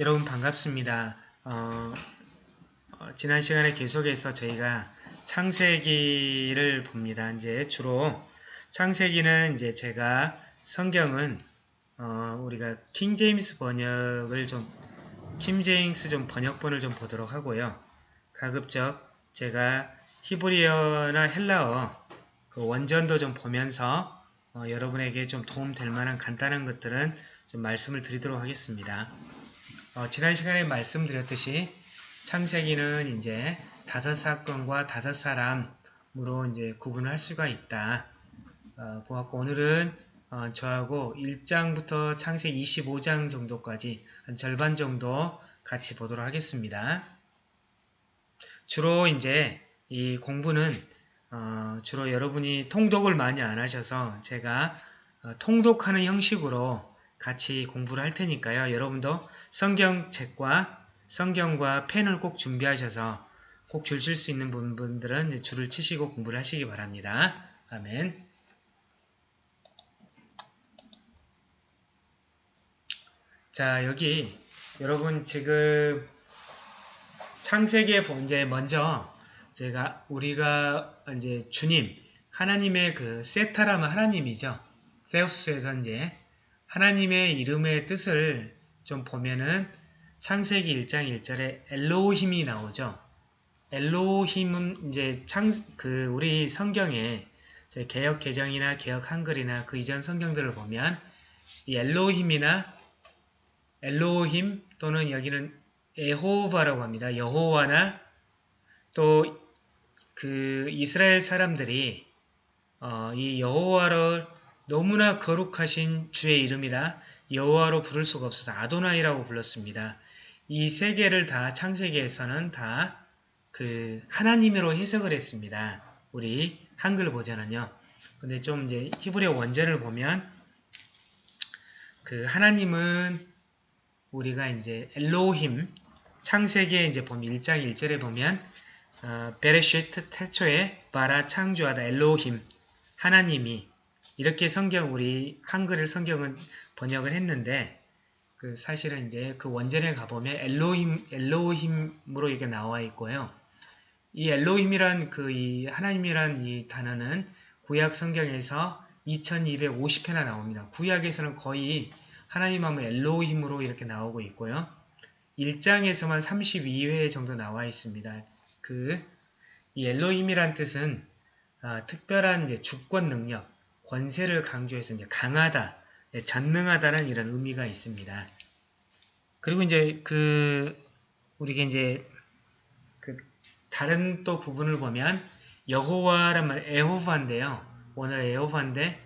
여러분 반갑습니다. 어, 어, 지난 시간에 계속해서 저희가 창세기를 봅니다. 이제 주로 창세기는 이제 제가 성경은 어, 우리가 킹 제임스 번역을 좀 킹제임스 좀 번역본을 좀 보도록 하고요. 가급적 제가 히브리어나 헬라어 그 원전도 좀 보면서 어, 여러분에게 좀 도움될 만한 간단한 것들은 좀 말씀을 드리도록 하겠습니다. 어, 지난 시간에 말씀드렸듯이 창세기는 이제 다섯 사건과 다섯 사람으로 이제 구분할 수가 있다. 어, 보았고 오늘은 어, 저하고 1장부터 창세기 25장 정도까지 한 절반 정도 같이 보도록 하겠습니다. 주로 이제 이 공부는 어, 주로 여러분이 통독을 많이 안 하셔서 제가 어, 통독하는 형식으로 같이 공부를 할 테니까요. 여러분도 성경책과 성경과 펜을 꼭 준비하셔서 꼭 줄 칠 수 있는 분들은 줄을 치시고 공부를 하시기 바랍니다. 아멘. 자, 여기 여러분 지금 창세기에 이제 먼저 제가 우리가 이제 주님 하나님의 그 세타라면 하나님이죠. 세우스에서 이제 하나님의 이름의 뜻을 좀 보면은 창세기 1장 1절에 엘로힘이 나오죠. 엘로힘은 이제 창, 그, 우리 성경에 개혁 개정이나 개혁 한글이나 그 이전 성경들을 보면 이 엘로힘이나 엘로힘 또는 여기는 에호바라고 합니다. 여호와나 또 그 이스라엘 사람들이 어, 이 여호와를 너무나 거룩하신 주의 이름이라 여호와로 부를 수가 없어서 아도나이라고 불렀습니다. 이 세 개를 다 창세기에서는 다 그 하나님으로 해석을 했습니다. 우리 한글 버전은요. 근데 좀 이제 히브리어 원제를 보면 그 하나님은 우리가 이제 엘로힘 창세기에 이제 보면 1장 1절에 보면 어, 베레시트 태초에 바라 창조하다 엘로힘 하나님이 이렇게 성경 우리 한글을 성경은 번역을 했는데 그 사실은 이제 그 원전에 가보면 엘로힘 엘로힘으로 이게 나와 있고요. 이 엘로힘이란 그 이 하나님이란 이 단어는 구약 성경에서 2250회나 나옵니다. 구약에서는 거의 하나님 하면 엘로힘으로 이렇게 나오고 있고요. 1장에서만 32회 정도 나와 있습니다. 그 이 엘로힘이란 뜻은 아, 특별한 이제 주권 능력, 권세를 강조해서 이제 강하다, 예, 전능하다는 이런 의미가 있습니다. 그리고 이제 그 우리가 이제 그 다른 또 부분을 보면 여호와란 말 에호바인데요. 오늘 에호바인데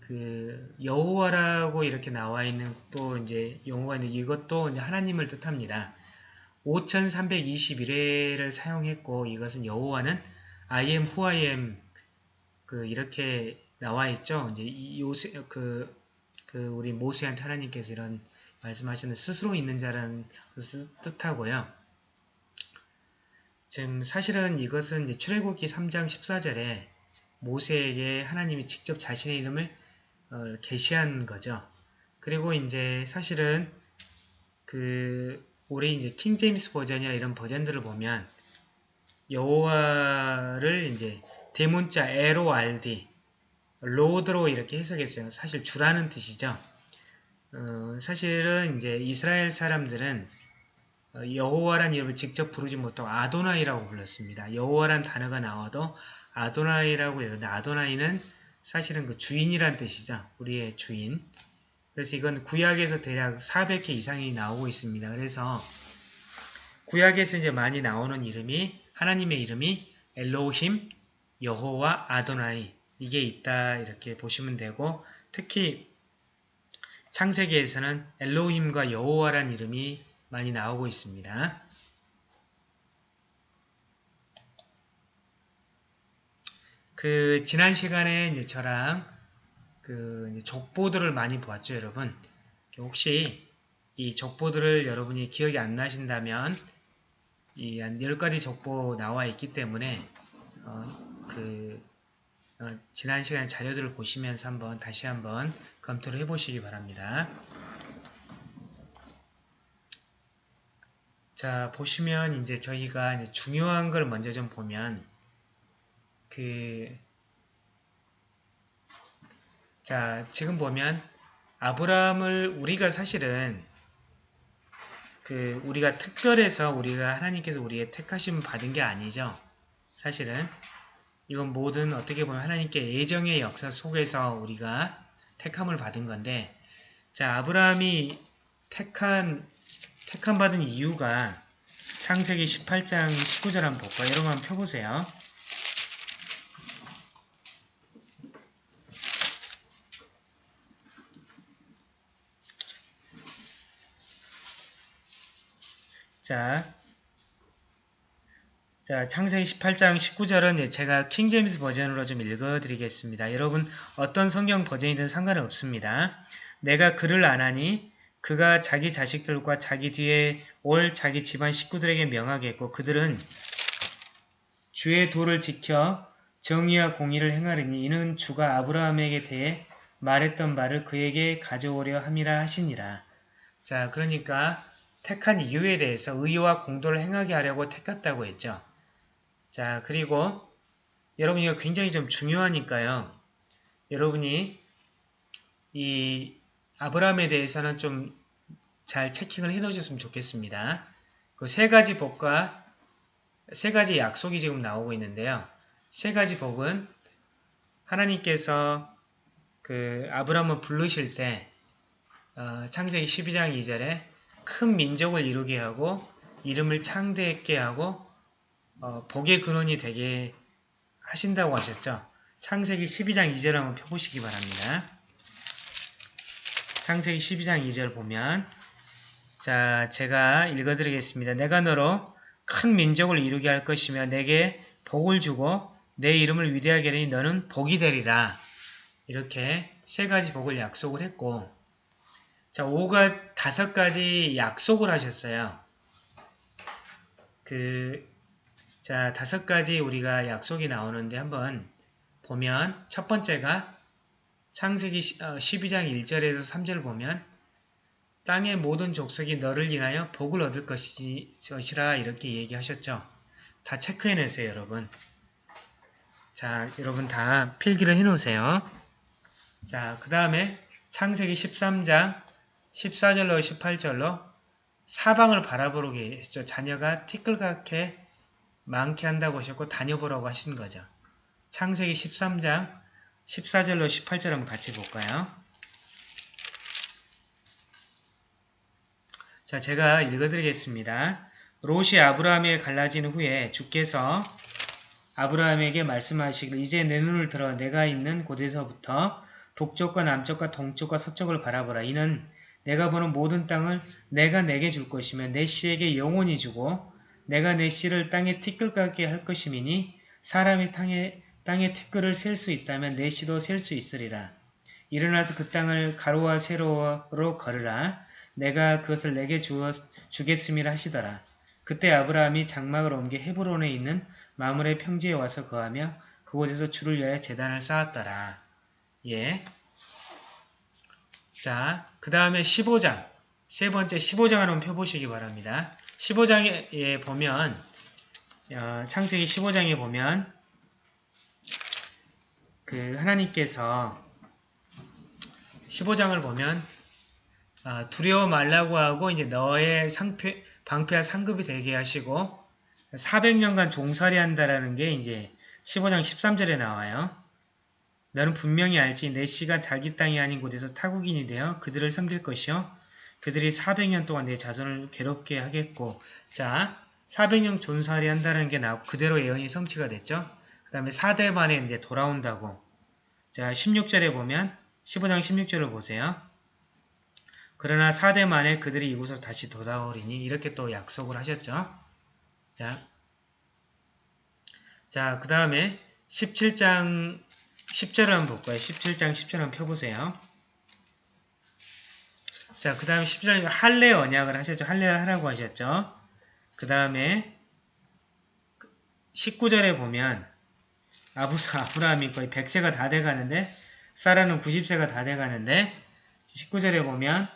그 여호와라고 이렇게 나와 있는 또 이제 용어가 있는데 이것도 이제 하나님을 뜻합니다. 5321회를 사용했고 이것은 여호와는 I am who I am 그 이렇게 나와 있죠. 이제 요새 그, 그 우리 모세한테 하나님께서 이런 말씀하시는 스스로 있는 자라는 뜻하고요. 지금 사실은 이것은 이제 출애굽기 3장 14절에 모세에게 하나님이 직접 자신의 이름을 어, 게시한 거죠. 그리고 이제 사실은 그 우리 이제 킹 제임스 버전이나 이런 버전들을 보면 여호와를 이제 대문자 LORD 로드로 이렇게 해석했어요. 사실 주라는 뜻이죠. 어, 사실은 이제 이스라엘 사람들은 어, 여호와란 이름을 직접 부르지 못하고 아도나이라고 불렀습니다. 여호와란 단어가 나와도 아도나이라고 해요. 아도나이는 사실은 그 주인이란 뜻이죠. 우리의 주인. 그래서 이건 구약에서 대략 400개 이상이 나오고 있습니다. 그래서 구약에서 이제 많이 나오는 이름이 하나님의 이름이 엘로힘, 여호와, 아도나이 이게 있다 이렇게 보시면 되고 특히 창세기에서는 엘로힘과 여호와란 이름이 많이 나오고 있습니다. 그 지난 시간에 이제 저랑 그 이제 족보들을 많이 보았죠, 여러분. 혹시 이 족보들을 여러분이 기억이 안 나신다면 이 한 10가지 족보 나와 있기 때문에 어, 그 어, 지난 시간에 자료들을 보시면서 한번 다시 한번 검토를 해보시기 바랍니다. 자, 보시면 이제 저희가 이제 중요한 걸 먼저 좀 보면 그 자, 지금 보면 아브라함을 우리가 사실은 그 우리가 특별해서 우리가 하나님께서 우리의 택하심 받은 게 아니죠. 사실은 이건 모든 어떻게 보면 하나님께 예정의 역사 속에서 우리가 택함을 받은 건데 자 아브라함이 택한 택함 받은 이유가 창세기 18장 19절 한번 볼까요? 여러분 한번 펴보세요. 자, 자, 창세기 18장 19절은 제가 킹제임스 버전으로 좀 읽어드리겠습니다. 여러분 어떤 성경 버전이든 상관은 없습니다. 내가 그를 안하니 그가 자기 자식들과 자기 뒤에 올 자기 집안 식구들에게 명하겠고 그들은 주의 도를 지켜 정의와 공의를 행하리니 이는 주가 아브라함에게 대해 말했던 말을 그에게 가져오려 함이라 하시니라. 자, 그러니까 택한 이유에 대해서 의와 공도를 행하게 하려고 택했다고 했죠. 자, 그리고 여러분 이거 굉장히 좀 중요하니까요. 여러분이 이 아브라함에 대해서는 좀 잘 체킹을 해 놓으셨으면 좋겠습니다. 그 세 가지 복과 세 가지 약속이 지금 나오고 있는데요. 세 가지 복은 하나님께서 그 아브라함을 부르실 때 어, 창세기 12장 2절에 큰 민족을 이루게 하고 이름을 창대했게 하고 어, 복의 근원이 되게 하신다고 하셨죠. 창세기 12장 2절 한번 펴보시기 바랍니다. 창세기 12장 2절 보면 자 제가 읽어드리겠습니다. 내가 너로 큰 민족을 이루게 할 것이며 내게 복을 주고 내 이름을 위대하게 하니 너는 복이 되리라. 이렇게 세 가지 복을 약속을 했고 자 5가 다섯 가지 약속을 하셨어요. 그 자, 다섯 가지 우리가 약속이 나오는데 한번 보면 첫 번째가 창세기 12장 1절에서 3절 보면 땅의 모든 족속이 너를 인하여 복을 얻을 것이라 이렇게 얘기하셨죠. 다 체크해내세요, 여러분. 자, 여러분 다 필기를 해놓으세요. 자, 그 다음에 창세기 13장 14절로 18절로 사방을 바라보게 했죠. 자녀가 티끌같게 많게 한다고 하셨고 다녀보라고 하신 거죠. 창세기 13장 14절로 18절 한번 같이 볼까요? 자, 제가 읽어드리겠습니다. 롯이 아브라함에 갈라진 후에 주께서 아브라함에게 말씀하시길 이제 내 눈을 들어 내가 있는 곳에서부터 북쪽과 남쪽과 동쪽과 서쪽을 바라보라. 이는 내가 보는 모든 땅을 내가 내게 줄 것이며 내 씨에게 영원히 주고 내가 내 씨를 땅에 티끌 같게 할 것이미니 사람이 땅에, 땅에 티끌을 셀 수 있다면 내 씨도 셀 수 있으리라. 일어나서 그 땅을 가로와 세로로 걸으라. 내가 그것을 내게 주어, 주겠음이라 하시더라. 그때 아브라함이 장막을 옮겨 헤브론에 있는 마물의 평지에 와서 거하며 그곳에서 주를 위하여 재단을 쌓았더라. 예. 자, 그 다음에 15장. 세 번째 15장 한번 펴보시기 바랍니다. 15장에 보면 어, 창세기 15장에 보면 그 하나님께서 15장을 보면 어, 두려워 말라고 하고 이제 너의 상패, 방패와 상급이 되게 하시고 400년간 종살이 한다라는 게 이제 15장 13절에 나와요. 너는 분명히 알지 내 씨가 자기 땅이 아닌 곳에서 타국인이 되어 그들을 섬길 것이요 그들이 400년 동안 내 자손을 괴롭게 하겠고 자 400년 존살이 한다는 게 나오고 그대로 예언이 성취가 됐죠. 그 다음에 4대 만에 이제 돌아온다고 자 16절에 보면 15장 16절을 보세요. 그러나 4대 만에 그들이 이곳으로 다시 돌아오리니 이렇게 또 약속을 하셨죠. 자, 자, 그 다음에 17장 10절을 한번 볼까요? 17장 10절 한번 펴보세요. 자, 그 다음에 10절 할례 언약을 하셨죠. 할례를 하라고 하셨죠. 그 다음에 19절에 보면 아부사 아브라함이 거의 100세가 다 돼가는데 사라는 90세가 다 돼가는데 19절에 보면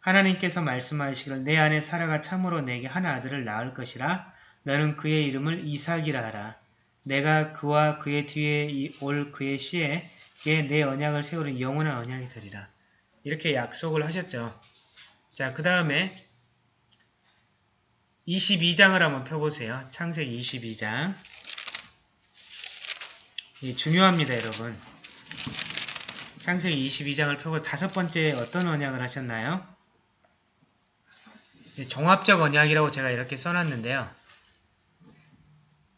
하나님께서 말씀하시기를 내 안에 사라가 참으로 내게 한 아들을 낳을 것이라 너는 그의 이름을 이삭이라 하라. 내가 그와 그의 뒤에 올 그의 씨에 내 언약을 세우는 영원한 언약이 되리라. 이렇게 약속을 하셨죠. 자, 그 다음에 22장을 한번 펴보세요. 창세기 22장. 이 중요합니다, 여러분. 창세기 22장을 펴고 다섯 번째 어떤 언약을 하셨나요? 종합적 언약이라고 제가 이렇게 써놨는데요.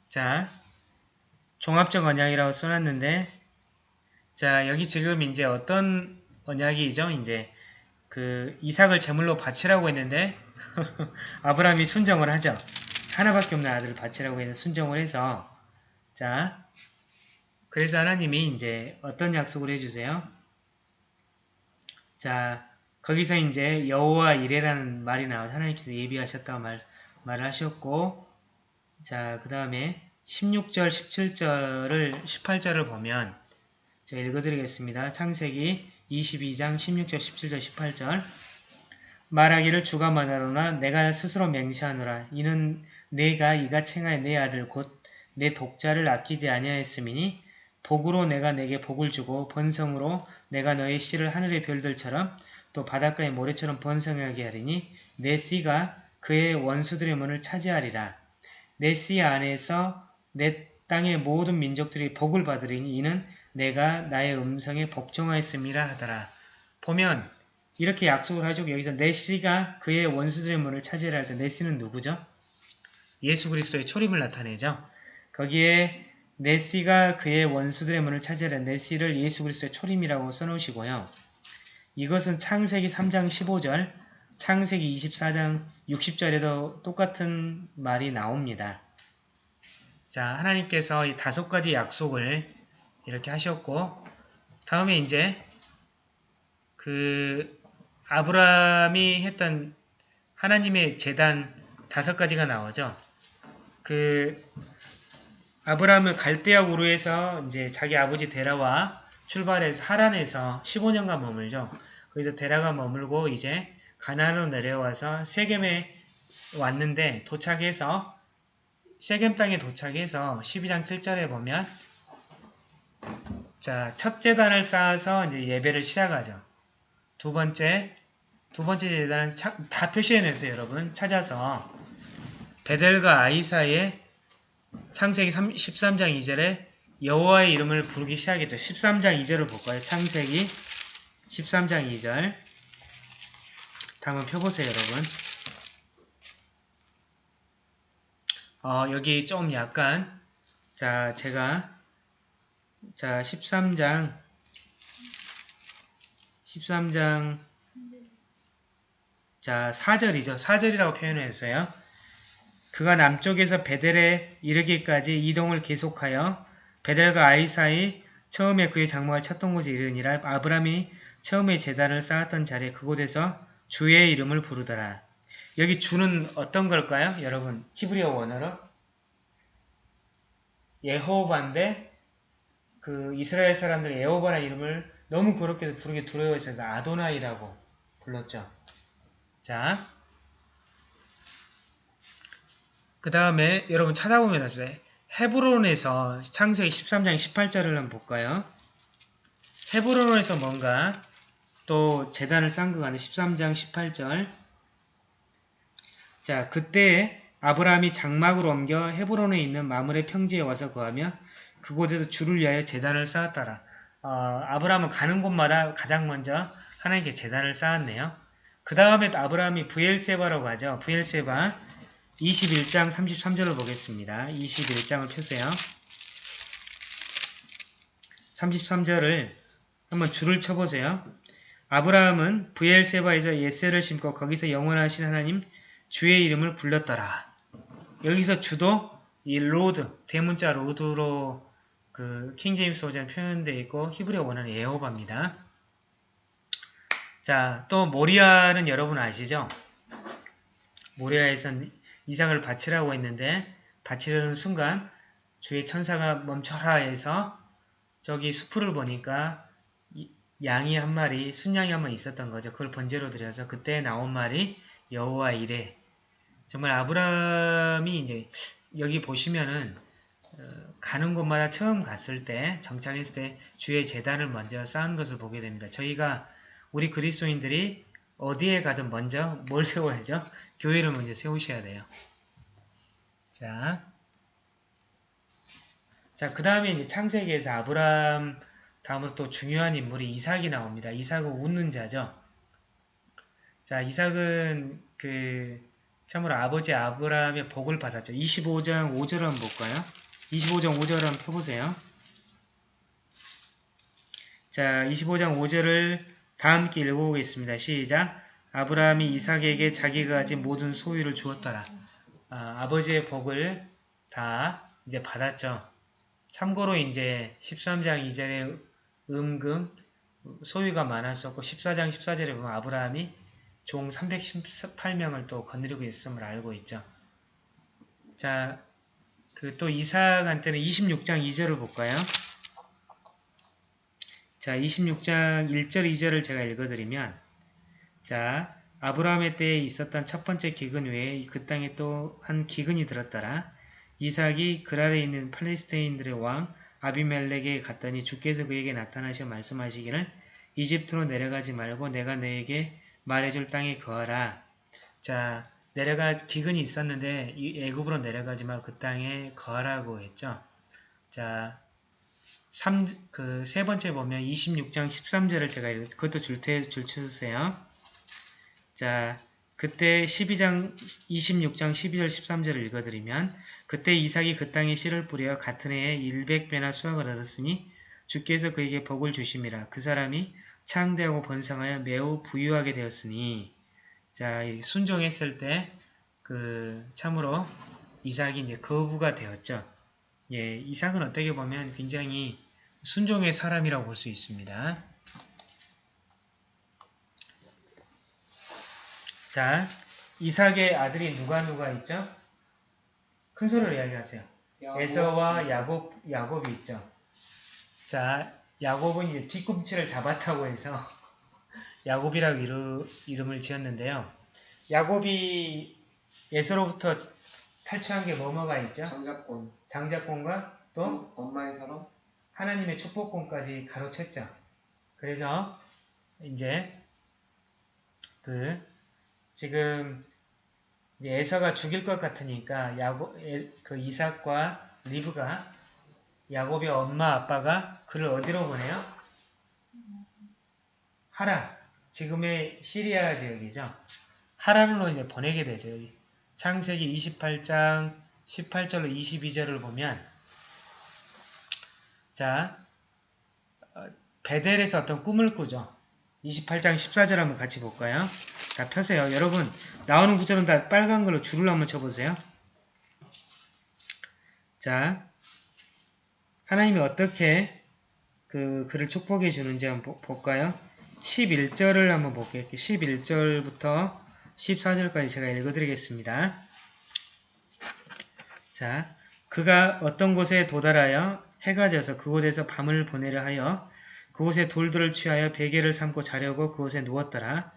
자, 종합적 언약이라고 써놨는데, 자, 여기 지금 이제 어떤 언약이죠? 이제 그 이삭을 제물로 바치라고 했는데 아브라함이 순정을 하죠. 하나밖에 없는 아들을 바치라고 했는 순정을 해서 자 그래서 하나님이 이제 어떤 약속을 해주세요? 자 거기서 이제 여호와 이래라는 말이 나와서 하나님께서 예비하셨다고 말, 말을 하셨고 자그 다음에 16절 17절을 18절을 보면 제가 읽어드리겠습니다. 창세기 22장 16절 17절 18절 말하기를 주가 말하노라 내가 스스로 맹세하노라 이는 내가 이가 챙하여 내 아들 곧 내 독자를 아끼지 아니하였음이니 복으로 내가 내게 복을 주고 번성으로 내가 너의 씨를 하늘의 별들처럼 또 바닷가의 모래처럼 번성하게 하리니 내 씨가 그의 원수들의 문을 차지하리라. 내 씨 안에서 내 땅의 모든 민족들이 복을 받으리니 이는 내가 나의 음성에 복종하였음이라 하더라. 보면 이렇게 약속을 하죠. 여기서 네시가 그의 원수들의 문을 차지하라 할때 네시는 누구죠? 예수 그리스도의 초림을 나타내죠. 거기에 네시가 그의 원수들의 문을 차지하라 네시를 예수 그리스도의 초림이라고 써놓으시고요. 이것은 창세기 3장 15절, 창세기 24장 60절에도 똑같은 말이 나옵니다. 자, 하나님께서 이 다섯 가지 약속을 이렇게 하셨고 다음에 이제 그 아브라함이 했던 하나님의 재단 다섯 가지가 나오죠. 그 아브라함을 갈대아 우르에서 이제 자기 아버지 데라와 출발해서 하란에서 15년간 머물죠. 거기서 데라가 머물고 이제 가나안으로 내려와서 세겜에 왔는데 도착해서 세겜 땅에 도착해서 12장 7절에 보면 자, 첫 재단을 쌓아서 이제 예배를 시작하죠. 두 번째, 두 번째 재단은 차, 다 표시해냈어요, 여러분. 찾아서 베델과 아이 사이에 창세기 3, 13장 2절에 여호와의 이름을 부르기 시작했죠. 13장 2절을 볼까요? 창세기 13장 2절 한번 펴보세요, 여러분. 어, 여기 좀 약간 자, 제가 자, 13장 13장 자, 4절이죠. 4절이라고 표현했어요. 그가 남쪽에서 베델에 이르기까지 이동을 계속하여 베델과 아이 사이 처음에 그의 장막을 찾던 곳에 이르니라 아브라함이 처음에 재단을 쌓았던 자리에 그곳에서 주의 이름을 부르더라. 여기 주는 어떤 걸까요? 여러분 히브리어 원어로 예호바인데 그 이스라엘 사람들이 에호바라는 이름을 너무 그렇게 부르게 두려워해서 아도나이라고 불렀죠. 자, 그 다음에 여러분 찾아보면 나중에 헤브론에서 창세기 13장 18절을 한번 볼까요? 헤브론에서 뭔가 또 재단을 쌓은 것 같네. 13장 18절 자, 그때 아브라함이 장막으로 옮겨 헤브론에 있는 마물의 평지에 와서 거하며 그곳에서 주를 위하여 재단을 쌓았더라. 어, 아브라함은 가는 곳마다 가장 먼저 하나님께 재단을 쌓았네요. 그 다음에 아브라함이 부엘세바라고 하죠. 부엘세바 21장 33절을 보겠습니다. 21장을 펴세요. 33절을 한번 줄을 쳐보세요. 아브라함은 브엘세바에서 에셀을 심고 거기서 영원하신 하나님 주의 이름을 불렀더라. 여기서 주도 이 Lord, 대문자 Lord로 그 킹제임스 버전 표현되어 있고 히브리어 원어는 예호바입니다. 자, 또 모리아는 여러분 아시죠? 모리아에선 이삭을 바치라고 했는데 바치려는 순간 주의 천사가 멈춰라 해서 저기 수풀을 보니까 양이 한 마리, 순양이 한 마리 있었던 거죠. 그걸 번제로 드려서 그때 나온 말이 여호와 이래. 정말 아브라함이 이제 여기 보시면은 어, 가는 곳마다 처음 갔을 때 정착했을 때 주의 재단을 먼저 쌓은 것을 보게 됩니다. 저희가 우리 그리스도인들이 어디에 가든 먼저 뭘 세워야죠? 교회를 먼저 세우셔야 돼요. 자, 자, 그 다음에 이제 창세기에서 아브라함 다음으로 또 중요한 인물이 이삭이 나옵니다. 이삭은 웃는 자죠. 자, 이삭은 그 참으로 아버지 아브라함의 복을 받았죠. 25장 5절 한번 볼까요? 25장 5절 한번 펴보세요. 자, 25장 5절을 다 함께 읽어보겠습니다. 시작! 아브라함이 이삭에게 자기가 가진 모든 소유를 주었더라. 아, 아버지의 복을 다 이제 받았죠. 참고로 이제 13장 2절에 음금 소유가 많았었고 14장 14절에 보면 아브라함이 종 318명을 또 건드리고 있음을 알고 있죠. 자, 그 또 이삭한테는 26장 2절을 볼까요? 자, 26장 1절 2절을 제가 읽어드리면 자, 아브라함의 때에 있었던 첫 번째 기근 외에 그 땅에 또 한 기근이 들었더라. 이삭이 그랄에 있는 팔레스타인들의 왕 아비멜렉에 갔더니 주께서 그에게 나타나셔 말씀하시기를 이집트로 내려가지 말고 내가 너에게 말해줄 땅에 거하라. 자, 내려가 기근이 있었는데 이 애굽으로 내려가지 말고 그 땅에 거하라고 했죠. 자, 그세 번째 보면 26장 13절을 제가 읽, 그것도 줄테 줄 쳐주세요. 자, 그때 12장 26장 12절 13절을 읽어드리면 그때 이삭이 그 땅에 씨를 뿌려 같은 해에 100배나 수확을 얻었으니 주께서 그에게 복을 주심이라 그 사람이 창대하고 번성하여 매우 부유하게 되었으니 자 순종했을 때 그 참으로 이삭이 이제 거부가 되었죠. 예, 이삭은 어떻게 보면 굉장히 순종의 사람이라고 볼 수 있습니다. 자, 이삭의 아들이 누가 누가 있죠? 큰 소리로 이야기하세요. 에서와 야곱, 야곱이 있죠. 자, 야곱은 이제 뒤꿈치를 잡았다고 해서 야곱이라고 이루, 이름을 지었는데요. 야곱이 에서로부터 탈출한 게 뭐뭐가 있죠? 장자권. 장자권과 또 엄마의 사랑? 하나님의 축복권까지 가로챘죠. 그래서 이제 그 지금 이제 에서가 죽일 것 같으니까 야곱 그 이삭과 리브가 야곱의 엄마 아빠가 그를 어디로 보내요? 하라 지금의 시리아 지역이죠. 하란으로 이제 보내게 되죠. 창세기 28장 18절로 22절을 보면 자 어, 베델에서 어떤 꿈을 꾸죠. 28장 14절 한번 같이 볼까요? 다 펴세요. 여러분 나오는 구절은 다 빨간 걸로 줄을 한번 쳐보세요. 자 하나님이 어떻게 그 그를 축복해 주는지 한번 볼까요? 11절을 한번 볼게요. 11절부터 14절까지 제가 읽어드리겠습니다. 자, 그가 어떤 곳에 도달하여 해가 져서 그곳에서 밤을 보내려 하여 그곳에 돌들을 취하여 베개를 삼고 자려고 그곳에 누웠더라.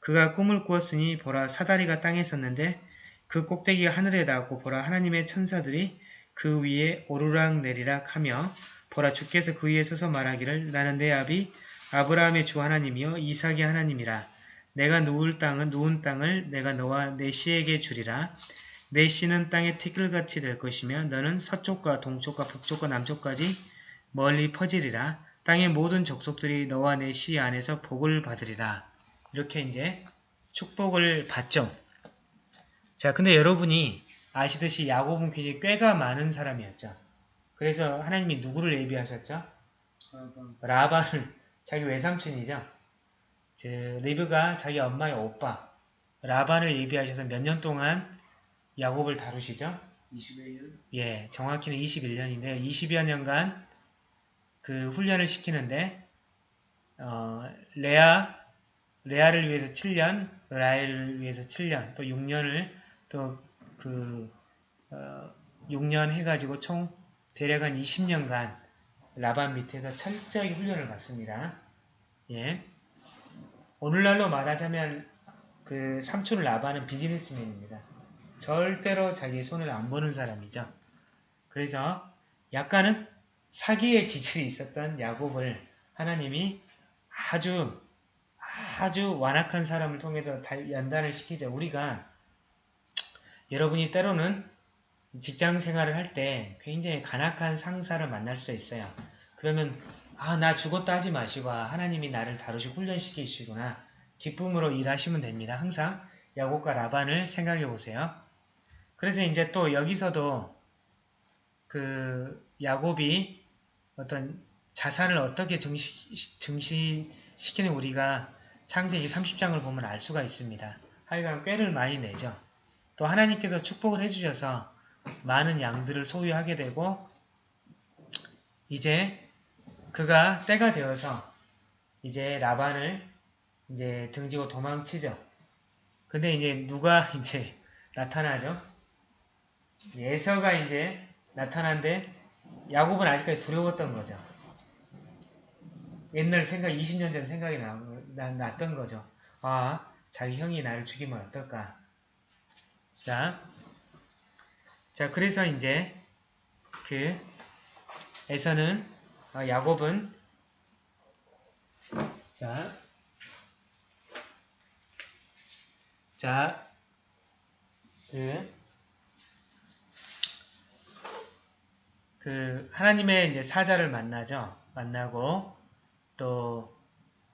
그가 꿈을 꾸었으니 보라 사다리가 땅에 있었는데 그 꼭대기가 하늘에 닿았고 보라 하나님의 천사들이 그 위에 오르락 내리락 하며 보라 주께서 그 위에 서서 말하기를 나는 내 아비 아브라함의 주 하나님이요 이삭의 하나님이라 내가 누울 땅은 누운 땅을 내가 너와 내 씨에게 주리라 내 씨는 땅의 티끌같이 될 것이며 너는 서쪽과 동쪽과 북쪽과 남쪽까지 멀리 퍼지리라 땅의 모든 족속들이 너와 내 씨 안에서 복을 받으리라. 이렇게 이제 축복을 받죠. 자, 근데 여러분이 아시듯이 야곱은 굉장히 꾀가 많은 사람이었죠. 그래서 하나님이 누구를 예비하셨죠? 라반을 자기 외삼촌이죠. 리브가 자기 엄마의 오빠 라반을 예비하셔서 몇 년 동안 야곱을 다루시죠? 21년? 예, 정확히는 21년인데요. 20여 년간 그 훈련을 시키는데 어, 레아 레아를 위해서 7년, 라엘을 위해서 7년, 또 6년을 또그 어, 6년 해가지고 총 대략 한 20년간 라반 밑에서 철저히 훈련을 받습니다. 예. 오늘날로 말하자면 그 삼촌을 라반은 비즈니스맨입니다. 절대로 자기 손을 안 보는 사람이죠. 그래서 약간은 사기의 기질이 있었던 야곱을 하나님이 아주 아주 완악한 사람을 통해서 연단을 시키죠. 우리가 여러분이 때로는 직장 생활을 할 때 굉장히 간악한 상사를 만날 수도 있어요. 그러면 아 나 죽었다 하지 마시고 아, 하나님이 나를 다루시 훈련시키시구나 기쁨으로 일하시면 됩니다. 항상 야곱과 라반을 생각해 보세요. 그래서 이제 또 여기서도 그 야곱이 어떤 자산을 어떻게 정시, 증시시키는 우리가 창세기 30장을 보면 알 수가 있습니다. 하여간 꾀를 많이 내죠. 또 하나님께서 축복을 해주셔서 많은 양들을 소유하게 되고 이제 그가 때가 되어서 이제 라반을 이제 등지고 도망치죠. 근데 이제 누가 이제 나타나죠? 예서가 이제 나타난데 야곱은 아직까지 두려웠던 거죠. 옛날 생각, 20년 전 생각이 나, 나, 났던 거죠. 아, 자기 형이 나를 죽이면 어떨까? 자, 자 그래서 이제 그 에서는 어, 야곱은 자, 자, 그, 그 하나님의 이제 사자를 만나죠. 만나고 또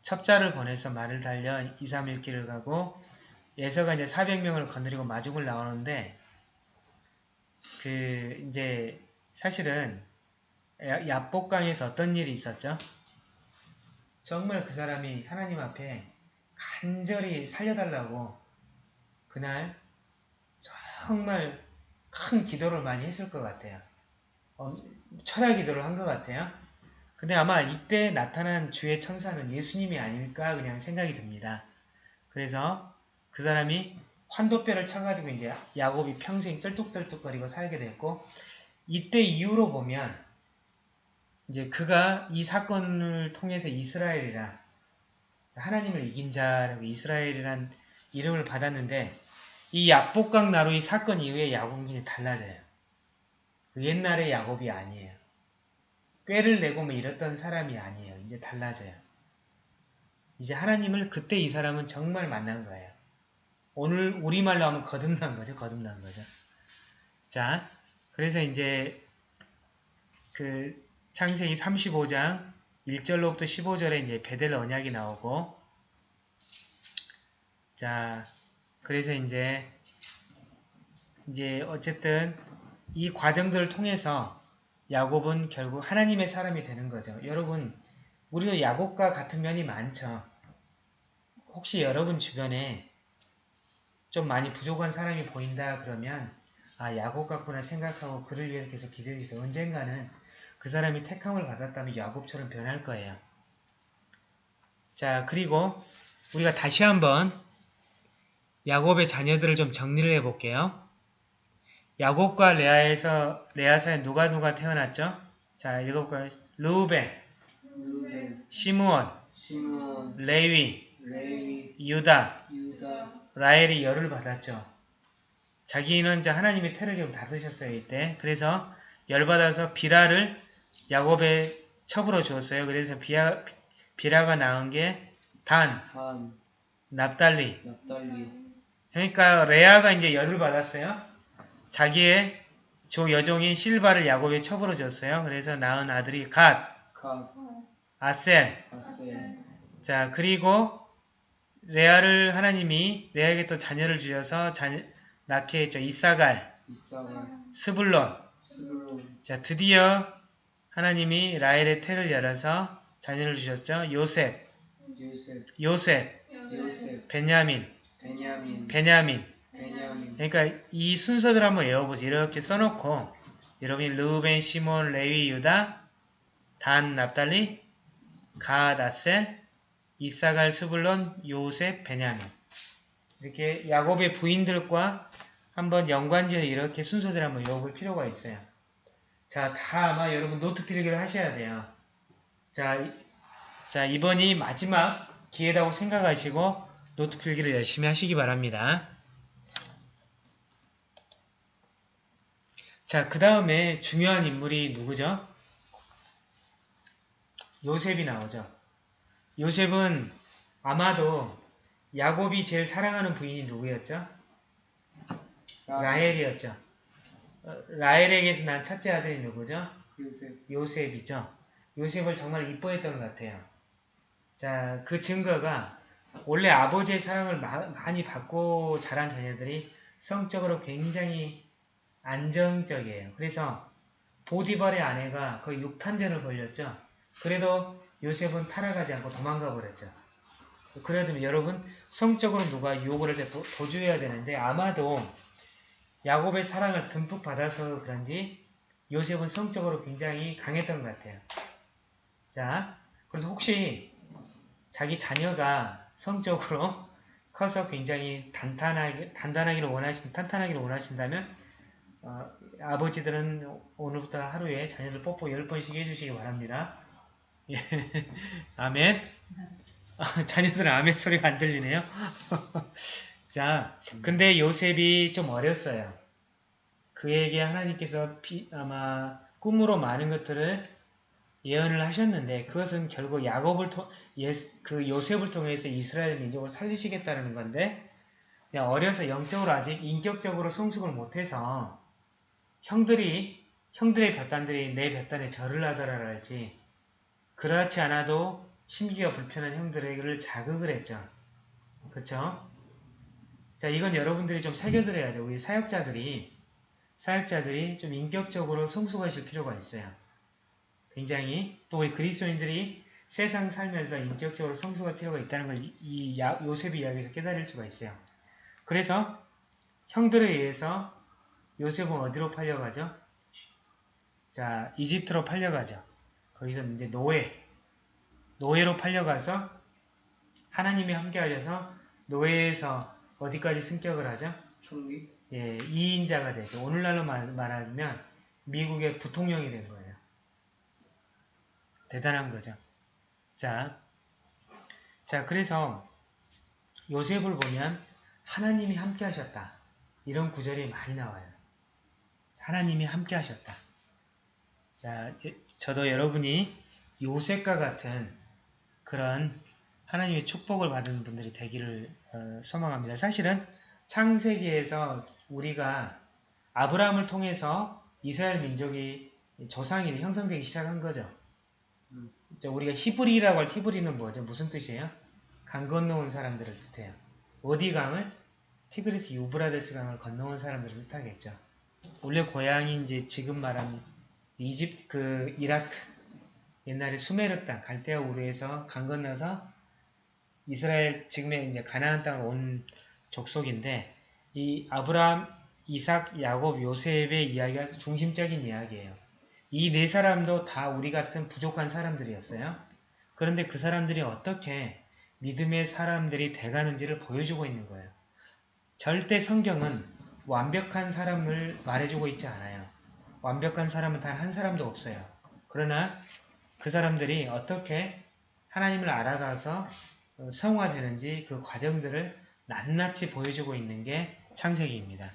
첩자를 보내서 말을 달려 2, 3일 길을 가고 예서가 이제 400명을 건드리고 마중을 나오는데 그 이제 사실은 야복강에서 어떤 일이 있었죠? 정말 그 사람이 하나님 앞에 간절히 살려달라고 그날 정말 큰 기도를 많이 했을 것 같아요. 어, 철야 기도를 한 것 같아요. 근데 아마 이때 나타난 주의 천사는 예수님이 아닐까 그냥 생각이 듭니다. 그래서 그 사람이 환도뼈를 쳐가지고 이제 야곱이 평생 쩔뚝쩔뚝거리고 살게 됐고 이때 이후로 보면 이제 그가 이 사건을 통해서 이스라엘이라 하나님을 이긴 자라고 이스라엘이란 이름을 받았는데 이 야복강 나루의 사건 이후에 그냥 달라져요. 그 옛날의 야곱이 아니에요. 꾀를 내고 뭐 이랬던 사람이 아니에요. 이제 달라져요. 이제 하나님을 그때 이 사람은 정말 만난 거예요. 오늘 우리말로 하면 거듭난 거죠. 거듭난 거죠. 자, 그래서 이제 그 창세기 35장 1절로부터 15절에 이제 베델 언약이 나오고 자, 그래서 이제 이제 어쨌든 이 과정들을 통해서 야곱은 결국 하나님의 사람이 되는 거죠. 여러분, 우리도 야곱과 같은 면이 많죠. 혹시 여러분 주변에 좀 많이 부족한 사람이 보인다 그러면 아 야곱 같구나 생각하고 그를 위해 계속 기도해주세요. 언젠가는 그 사람이 택함을 받았다면 야곱처럼 변할 거예요. 자 그리고 우리가 다시 한번 야곱의 자녀들을 좀 정리를 해볼게요. 야곱과 레아에서 레아 사이에 누가 누가 태어났죠? 자 읽어볼까요? 루벤, 시므온, 레위, 레위 유다, 유다 라헬이 열을 받았죠. 자기는 이제 하나님의 태를 좀 닫으셨어요. 이때. 그래서 열 받아서 빌하를 야곱의 첩으로 줬어요. 그래서 빌하, 빌하가 낳은 게 단, 단 납달리. 납달리. 그러니까 레아가 이제 열을 받았어요. 자기의 조 여종인 실바를 야곱의 첩으로 줬어요. 그래서 낳은 아들이 갓, 갓. 아셀. 아셀. 자, 그리고 레아를 하나님이 레아에게 또 자녀를 주셔서 자, 낳게 했죠. 잇사갈, 잇사갈. 스불론. 스불론. 자, 드디어 하나님이 라헬의 태를 열어서 자녀를 주셨죠. 요셉, 요셉, 요셉, 요셉. 베냐민, 베냐민, 베냐민. 베냐민. 그러니까 이 순서들 한번 외워보세요. 이렇게 써놓고 여러분이 르우벤, 시몬, 레위, 유다, 단, 납달리, 갓, 아셀, 잇사갈, 스불론, 요셉, 베냐민 이렇게 야곱의 부인들과 한번 연관지어서 이렇게 순서대로 한번 외워볼 필요가 있어요. 자, 다 아마 여러분 노트 필기를 하셔야 돼요. 자, 자, 이번이 마지막 기회라고 생각하시고 노트 필기를 열심히 하시기 바랍니다. 자, 그 다음에 중요한 인물이 누구죠? 요셉이 나오죠. 요셉은 아마도 야곱이 제일 사랑하는 부인이 누구였죠? 라헬이었죠. 어, 라헬에게서 난 첫째 아들이 누구죠? 요셉. 요셉이죠. 요셉을 정말 이뻐했던 것 같아요. 자, 그 증거가 원래 아버지의 사랑을 마, 많이 받고 자란 자녀들이 성적으로 굉장히 안정적이에요. 그래서 보디발의 아내가 거의 6탄전을 벌렸죠. 그래도 요셉은 타락하지 않고 도망가 버렸죠. 그래도 여러분 성적으로 누가 유혹을 할 때 도주해야 되는데 아마도 야곱의 사랑을 듬뿍 받아서 그런지 요셉은 성적으로 굉장히 강했던 것 같아요. 자, 그래서 혹시 자기 자녀가 성적으로 커서 굉장히 단단하게, 단단하기를 원하신, 탄탄하기를 원하신다면, 어, 아버지들은 오늘부터 하루에 자녀들 뽀뽀 10번씩 해주시기 바랍니다. 예. 아멘. 아, 자녀들은 아멘 소리가 안 들리네요. 자, 근데 요셉이 좀 어렸어요. 그에게 하나님께서 피, 아마 꿈으로 많은 것들을 예언을 하셨는데 그것은 결국 야곱을 통, 예스, 그 요셉을 통해서 이스라엘 민족을 살리시겠다는 건데 그냥 어려서 영적으로 아직 인격적으로 성숙을 못해서 형들이 형들의 볕단들이 내 볕단에 절을 하더라 할지 그렇지 않아도 심기가 불편한 형들을 자극을 했죠. 그쵸? 자 이건 여러분들이 좀 새겨들어야 돼요. 우리 사역자들이 사역자들이 좀 인격적으로 성숙하실 필요가 있어요. 굉장히 또 우리 그리스도인들이 세상 살면서 인격적으로 성숙할 필요가 있다는 걸 이 요셉의 이야기에서 깨달을 수가 있어요. 그래서 형들에 의해서 요셉은 어디로 팔려가죠? 자, 이집트로 팔려가죠. 거기서 이제 노예, 노예로 팔려가서 하나님이 함께 하셔서 노예에서 어디까지 승격을 하죠? 총리? 예, 2인자가 되죠. 오늘날로 말, 말하면 미국의 부통령이 된 거예요. 대단한 거죠. 자, 자 그래서 요셉을 보면 하나님이 함께 하셨다. 이런 구절이 많이 나와요. 하나님이 함께 하셨다. 자, 저도 여러분이 요셉과 같은 그런 하나님의 축복을 받은 분들이 되기를 어, 소망합니다. 사실은 창세기에서 우리가 아브라함을 통해서 이스라엘 민족이 조상이 형성되기 시작한 거죠. 우리가 히브리라고 할 히브리는 뭐죠? 무슨 뜻이에요? 강 건너온 사람들을 뜻해요. 어디 강을? 티그리스 유브라데스 강을 건너온 사람들을 뜻하겠죠. 원래 고향이 이제 지금 말하는 이집 그 이라크 옛날에 수메르 땅 갈대아 우르에서 강 건너서 이스라엘 지금의 이제 가나안 땅온 족속인데 이 아브라함, 이삭, 야곱, 요셉의 이야기가 중심적인 이야기예요. 이 네 사람도 다 우리 같은 부족한 사람들이었어요. 그런데 그 사람들이 어떻게 믿음의 사람들이 돼가는지를 보여주고 있는 거예요. 절대 성경은 완벽한 사람을 말해주고 있지 않아요. 완벽한 사람은 단 한 사람도 없어요. 그러나 그 사람들이 어떻게 하나님을 알아가서 성화되는지 그 과정들을 낱낱이 보여주고 있는 게 창세기입니다.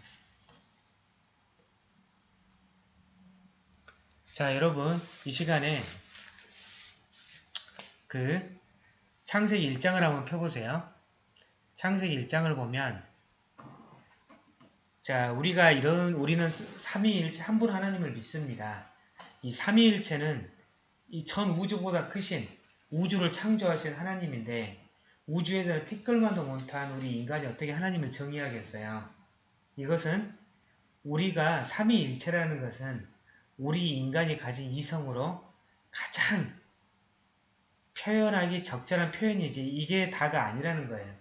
자, 여러분, 이 시간에 그 창세기 1장을 한번 펴보세요. 창세기 1장을 보면 자, 우리가 이런 우리는 삼위일체 한 분 하나님을 믿습니다. 이 삼위일체는 이 전 우주보다 크신 우주를 창조하신 하나님인데 우주에서 티끌만도 못한 우리 인간이 어떻게 하나님을 정의하겠어요? 이것은 우리가 삼위일체라는 것은 우리 인간이 가진 이성으로 가장 표현하기 적절한 표현이지 이게 다가 아니라는 거예요.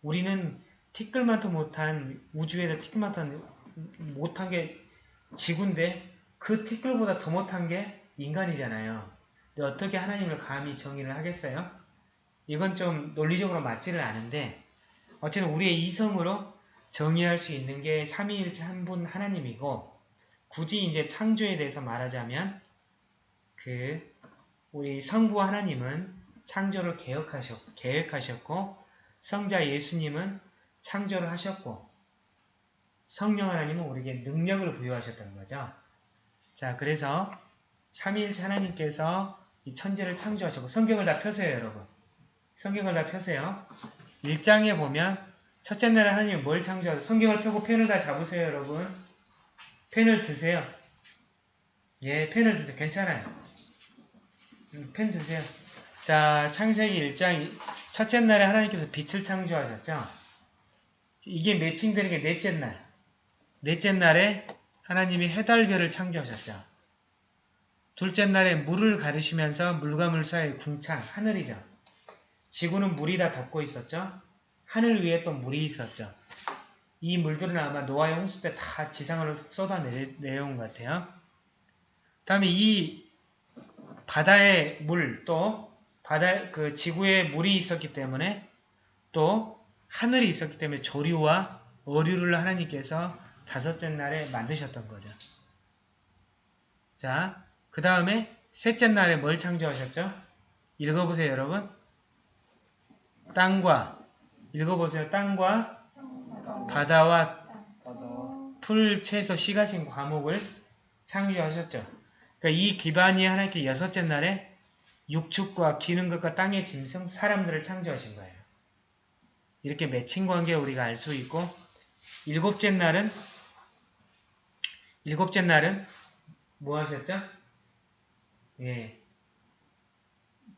우리는 티끌만도 못한 우주에서 티끌만도 못한 게 지구인데 그 티끌보다 더 못한 게 인간이잖아요. 근데 어떻게 하나님을 감히 정의를 하겠어요? 이건 좀 논리적으로 맞지를 않은데 어쨌든 우리의 이성으로 정의할 수 있는 게 삼위일체 한 분 하나님이고 굳이 이제 창조에 대해서 말하자면 그 우리 성부 하나님은 창조를 계획하셨, 계획하셨고 성자 예수님은 창조를 하셨고 성령 하나님은 우리에게 능력을 부여하셨던 거죠. 자, 그래서 삼위일체 하나님께서 이 천지를 창조하셨고 성경을 다 펴세요, 여러분. 성경을 다 펴세요. 1장에 보면 첫째 날에 하나님이 뭘 창조하셨어요? 성경을 펴고 펜을 다 잡으세요, 여러분. 펜을 드세요. 예, 펜을 드세요. 괜찮아요. 음, 펜 드세요. 자, 창세기 1장 첫째 날에 하나님께서 빛을 창조하셨죠? 이게 매칭되는 게 넷째 날. 넷째 날에 하나님이 해달별을 창조하셨죠. 둘째 날에 물을 가르시면서 물과 물 사이의 궁창, 하늘이죠. 지구는 물이 다 덮고 있었죠. 하늘 위에 또 물이 있었죠. 이 물들은 아마 노아의 홍수 때 다 지상으로 쏟아내려온 것 같아요. 다음에 이 바다의 물, 또 바다 그 지구에 물이 있었기 때문에 또 하늘이 있었기 때문에 조류와 어류를 하나님께서 다섯째 날에 만드셨던 거죠. 자, 그 다음에 셋째 날에 뭘 창조하셨죠? 읽어보세요, 여러분. 땅과 읽어보세요. 땅과 바다와 풀, 채소, 씨 가신 과목을 창조하셨죠. 그러니까 이 기반이 하나님께 여섯째 날에 육축과 기는 것과 땅의 짐승, 사람들을 창조하신 거예요. 이렇게 매칭 관계 우리가 알 수 있고 일곱째 날은 일곱째 날은 뭐 하셨죠? 예.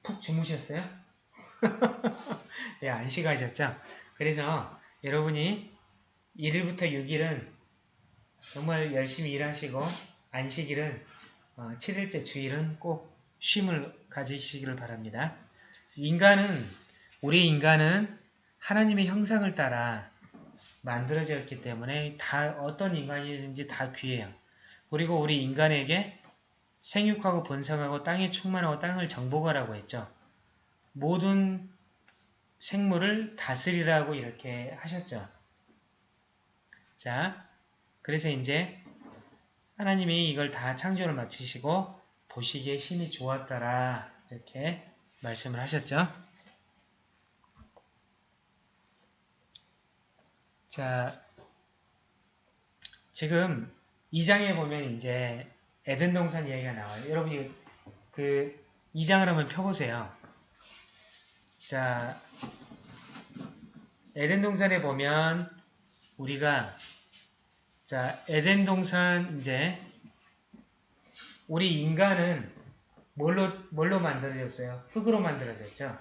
푹 주무셨어요? 예, 안식하셨죠? 그래서 여러분이 1일부터 6일은 정말 열심히 일하시고 안식일은 어, 7일째 주일은 꼭 쉼을 가지시기를 바랍니다. 인간은 우리 인간은 하나님의 형상을 따라 만들어졌기 때문에 다 어떤 인간이든지 다 귀해요. 그리고 우리 인간에게 생육하고 번성하고 땅에 충만하고 땅을 정복하라고 했죠. 모든 생물을 다스리라고 이렇게 하셨죠. 자, 그래서 이제 하나님이 이걸 다 창조를 마치시고 보시기에 심히 좋았더라 이렇게 말씀을 하셨죠. 자, 지금 2장에 보면 이제 에덴 동산 이야기가 나와요. 여러분이 그 2장을 한번 펴보세요. 자, 에덴 동산에 보면 우리가 자, 에덴 동산 이제 우리 인간은 뭘로 뭘로 만들어졌어요? 흙으로 만들어졌죠.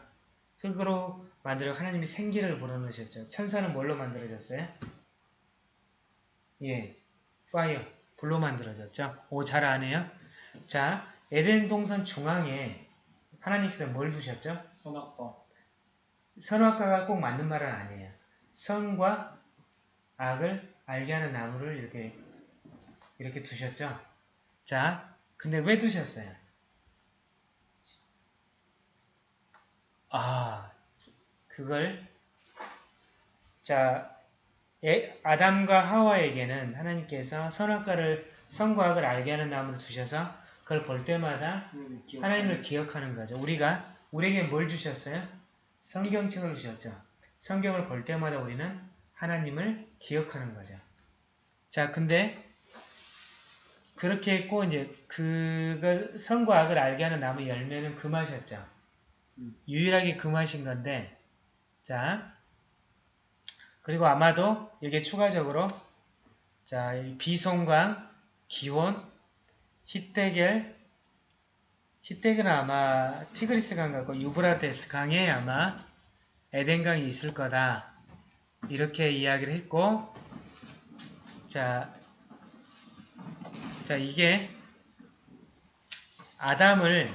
흙으로 만들어 하나님이 생기를 불어넣으셨죠. 천사는 뭘로 만들어졌어요? 예, 파이어, 불로 만들어졌죠. 오, 잘 아네요. 자, 에덴 동산 중앙에 하나님께서 뭘 두셨죠? 선악과. 선악과가 꼭 맞는 말은 아니에요. 선과 악을 알게 하는 나무를 이렇게 이렇게 두셨죠. 자, 근데 왜 두셨어요? 아, 그걸 자 에, 아담과 하와에게는 하나님께서 선악과를 선과 악을 알게 하는 나무를 두셔서 그걸 볼 때마다 하나님을 기억하는 거죠. 우리가 우리에게 뭘 주셨어요? 성경책을 주셨죠. 성경을 볼 때마다 우리는 하나님을 기억하는 거죠. 자, 근데 그렇게 했고 이제 그거 선과 악을 알게 하는 나무 열매는 그 맛이었죠. 유일하게 그 맛인 건데 자 그리고 아마도 여기에 추가적으로 자 비송강, 기혼, 히데겔 히데겔은 아마 티그리스 강 같고 유브라데스 강에 아마 에덴강이 있을 거다. 이렇게 이야기를 했고 자, 자 이게 아담을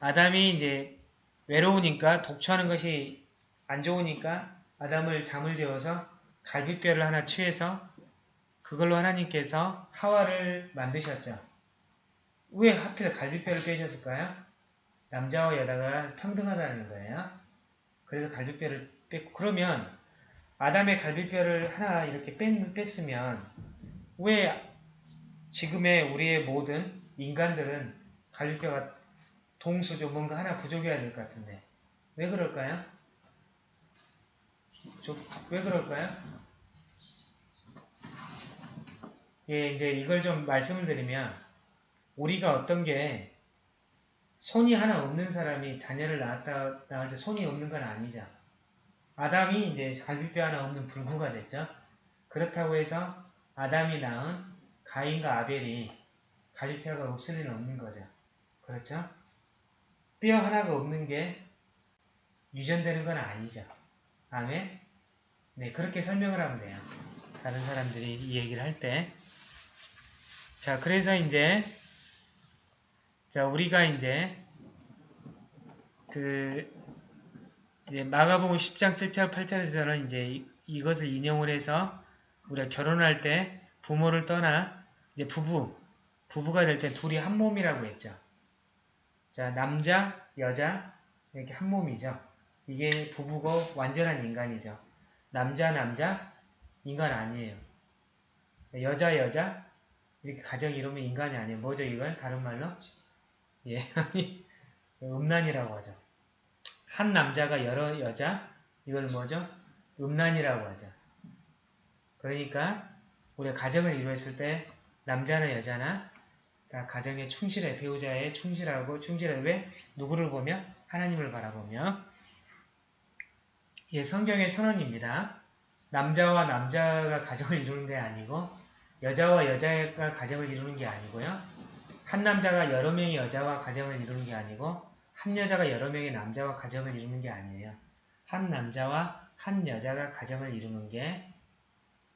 아담이 이제 외로우니까 독초하는 것이 안 좋으니까 아담을 잠을 재워서 갈비뼈를 하나 취해서 그걸로 하나님께서 하와를 만드셨죠. 왜 하필 갈비뼈를 빼셨을까요? 남자와 여자가 평등하다는 거예요. 그래서 갈비뼈를 뺐고 그러면 아담의 갈비뼈를 하나 이렇게 뺐, 뺐으면 왜 지금의 우리의 모든 인간들은 갈비뼈가 동수죠. 뭔가 하나 부족해야 될 것 같은데 왜 그럴까요? 저, 왜 그럴까요? 예, 이제 이걸 좀 말씀을 드리면 우리가 어떤 게 손이 하나 없는 사람이 자녀를 낳았다 낳을 때 손이 없는 건 아니죠. 아담이 이제 갈비뼈 하나 없는 불구가 됐죠. 그렇다고 해서 아담이 낳은 가인과 아벨이 갈비뼈가 없을 리는 없는 거죠. 그렇죠? 뼈 하나가 없는 게 유전되는 건 아니죠. 아멘? 네, 그렇게 설명을 하면 돼요. 다른 사람들이 이 얘기를 할 때. 자, 그래서 이제, 자, 우리가 이제, 그, 이제 마가복음 10장 7절 8절에서는 이제 이것을 인용을 해서 우리가 결혼할 때 부모를 떠나 이제 부부, 부부가 될 때 둘이 한 몸이라고 했죠. 자, 남자, 여자, 이렇게 한 몸이죠. 이게 부부고 완전한 인간이죠. 남자, 남자, 인간 아니에요. 여자, 여자, 이렇게 가정 이루면 인간이 아니에요. 뭐죠, 이건? 다른 말로? 예, 아니, 음란이라고 하죠. 한 남자가 여러 여자, 이걸 뭐죠? 음란이라고 하죠. 그러니까, 우리가 가정을 이루었을 때, 남자나 여자나, 그러니까 가정에 충실해, 배우자에 충실하고, 충실해, 왜? 누구를 보며? 하나님을 바라보며, 예, 성경의 선언입니다. 남자와 남자가 가정을 이루는 게 아니고 여자와 여자가 가정을 이루는 게 아니고요. 한 남자가 여러 명의 여자와 가정을 이루는 게 아니고 한 여자가 여러 명의 남자와 가정을 이루는 게 아니에요. 한 남자와 한 여자가 가정을 이루는 게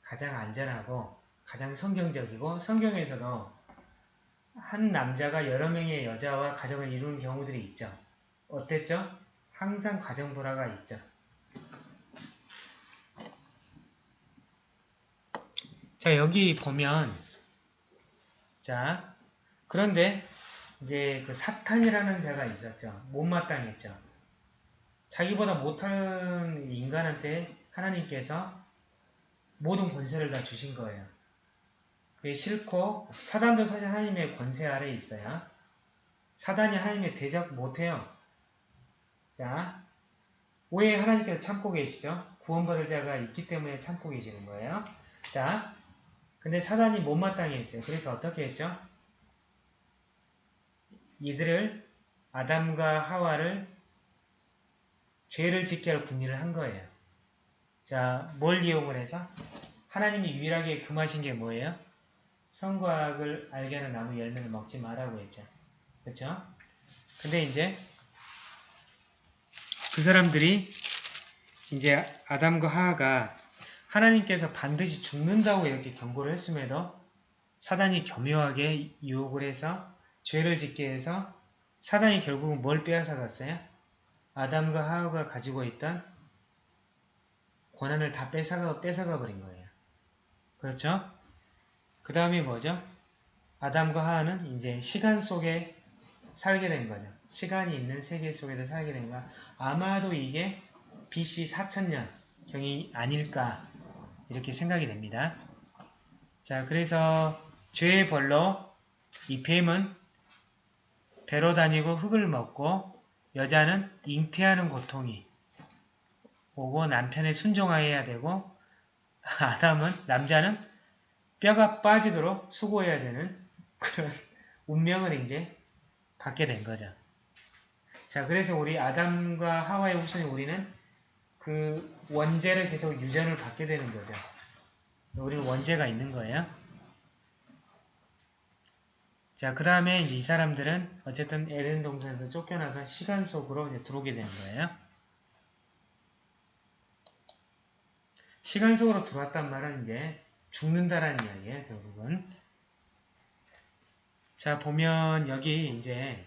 가장 안전하고 가장 성경적이고 성경에서도 한 남자가 여러 명의 여자와 가정을 이루는 경우들이 있죠. 어땠죠? 항상 가정 불화가 있죠. 자, 여기 보면, 자, 그런데, 이제 그 사탄이라는 자가 있었죠. 못마땅했죠. 자기보다 못한 인간한테 하나님께서 모든 권세를 다 주신 거예요. 그게 싫고, 사단도 사실 하나님의 권세 아래에 있어요. 사단이 하나님의 대적 못해요. 자, 왜 하나님께서 참고 계시죠? 구원받을 자가 있기 때문에 참고 계시는 거예요. 자, 근데 사단이 못마땅해 했어요. 그래서 어떻게 했죠? 이들을 아담과 하와를 죄를 짓게 할 궁리를 한 거예요. 자, 뭘 이용을 해서? 하나님이 유일하게 금하신 게 뭐예요? 성과학을 알게 하는 나무 열매를 먹지 말라고 했죠. 그렇죠? 근데 이제 그 사람들이 이제 아담과 하하가 하나님께서 반드시 죽는다고 이렇게 경고를 했음에도 사단이 교묘하게 유혹을 해서 죄를 짓게 해서 사단이 결국은 뭘 빼앗아갔어요? 아담과 하하가 가지고 있던 권한을 다 뺏어가, 뺏어가 버린 거예요. 그렇죠? 그 다음이 뭐죠? 아담과 하하는 이제 시간 속에 살게 된 거죠. 시간이 있는 세계 속에서 살게 된 거야. 아마도 이게 BC 4천년 경이 아닐까 이렇게 생각이 됩니다. 자, 그래서 죄의 벌로 이 뱀은 배로 다니고 흙을 먹고 여자는 잉태하는 고통이 오고 남편에 순종하여야 되고 아담은 남자는 뼈가 빠지도록 수고해야 되는 그런 운명을 이제 받게 된 거죠. 자, 그래서 우리 아담과 하와의 후손이 우리는 그 원죄를 계속 유전을 받게 되는 거죠. 우리는 원죄가 있는 거예요. 자, 그 다음에 이 사람들은 어쨌든 에덴 동산에서 쫓겨나서 시간 속으로 이제 들어오게 되는 거예요. 시간 속으로 들어왔단 말은 이제 죽는다라는 이야기예요, 결국은. 자, 보면 여기 이제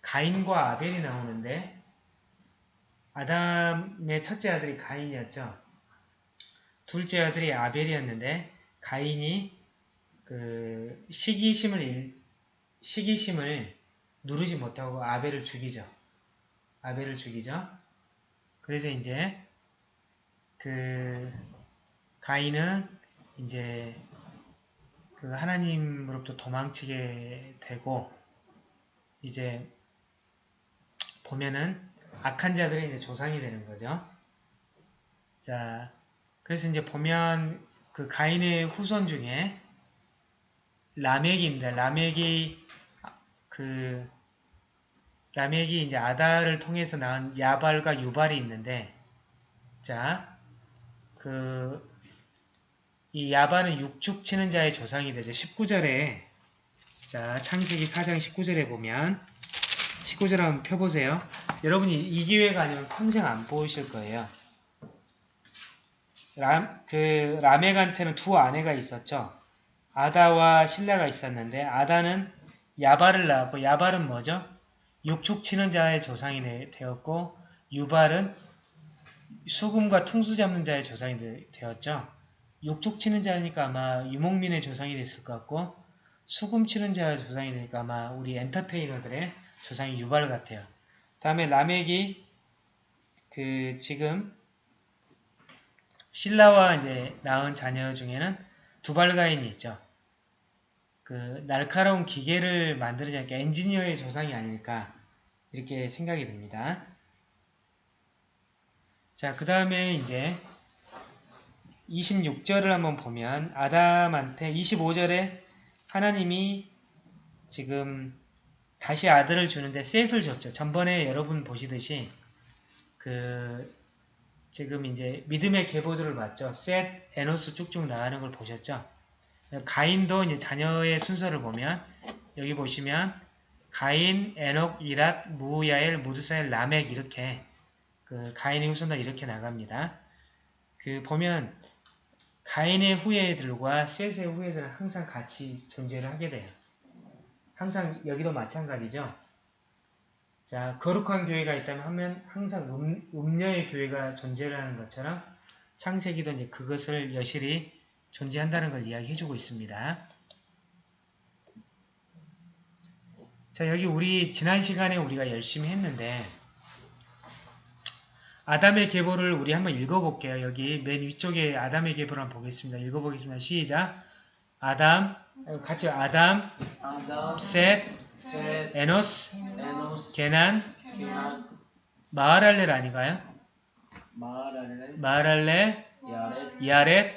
가인과 아벨이 나오는데 아담의 첫째 아들이 가인이었죠. 둘째 아들이 아벨이었는데 가인이 그 시기심을 시기심을 누르지 못하고 아벨을 죽이죠. 아벨을 죽이죠. 그래서 이제 그 가인은 이제 그 하나님으로부터 도망치게 되고 이제 보면은 악한 자들의 이제 조상이 되는 거죠. 자, 그래서 이제 보면 그 가인의 후손 중에 라멕입니다. 라멕이 그 라멕이 이제 아다를 통해서 낳은 야발과 유발이 있는데 자, 그 이 야발은 육축 치는 자의 조상이 되죠. 19절에 자, 창세기 4장 19절에 보면 19절 한번 펴보세요. 여러분이 이 기회가 아니면 평생 안 보이실 거예요. 람, 그 라멕한테는 두 아내가 있었죠. 아다와 신라가 있었는데 아다는 야발을 낳았고 야발은 뭐죠? 육축 치는 자의 조상이 되었고 유발은 수금과 퉁수 잡는 자의 조상이 되었죠. 육축 치는 자니까 아마 유목민의 조상이 됐을 것 같고 수금 치는 자의 조상이 되니까 아마 우리 엔터테이너들의 조상이 유발 같아요. 다음에 라멕이 그 지금 신라와 이제 낳은 자녀 중에는 두발가인이 있죠. 그 날카로운 기계를 만들지 않게 엔지니어의 조상이 아닐까 이렇게 생각이 듭니다. 자, 그 다음에 이제 26절을 한번 보면 아담한테 25절에 하나님이 지금 다시 아들을 주는데 셋을 줬죠. 전번에 여러분 보시듯이 그 지금 이제 믿음의 계보들을 봤죠. 셋, 에노스 쭉쭉 나가는 걸 보셨죠. 가인도 이제 자녀의 순서를 보면 여기 보시면 가인, 에녹, 이랏, 무야엘, 무드사엘, 라멕 이렇게 그 가인의 후손들 이렇게 나갑니다. 그 보면 가인의 후예들과 셋의 후예들은 항상 같이 존재를 하게 돼요. 항상 여기도 마찬가지죠. 자, 거룩한 교회가 있다면 하면 항상 음, 음녀의 교회가 존재를 하는 것처럼 창세기도 이제 그것을 여실히 존재한다는 걸 이야기해주고 있습니다. 자, 여기 우리 지난 시간에 우리가 열심히 했는데 아담의 계보를 우리 한번 읽어볼게요. 여기 맨 위쪽에 아담의 계보를 한번 보겠습니다. 읽어보겠습니다. 시작! 아담, 같이 아담, 아담, 셋, 셋, 에노스, 에노스, 게난, 기난, 마하랄렐 아닌가요? 마랄레, 마하랄렐, 야렛, 야렛,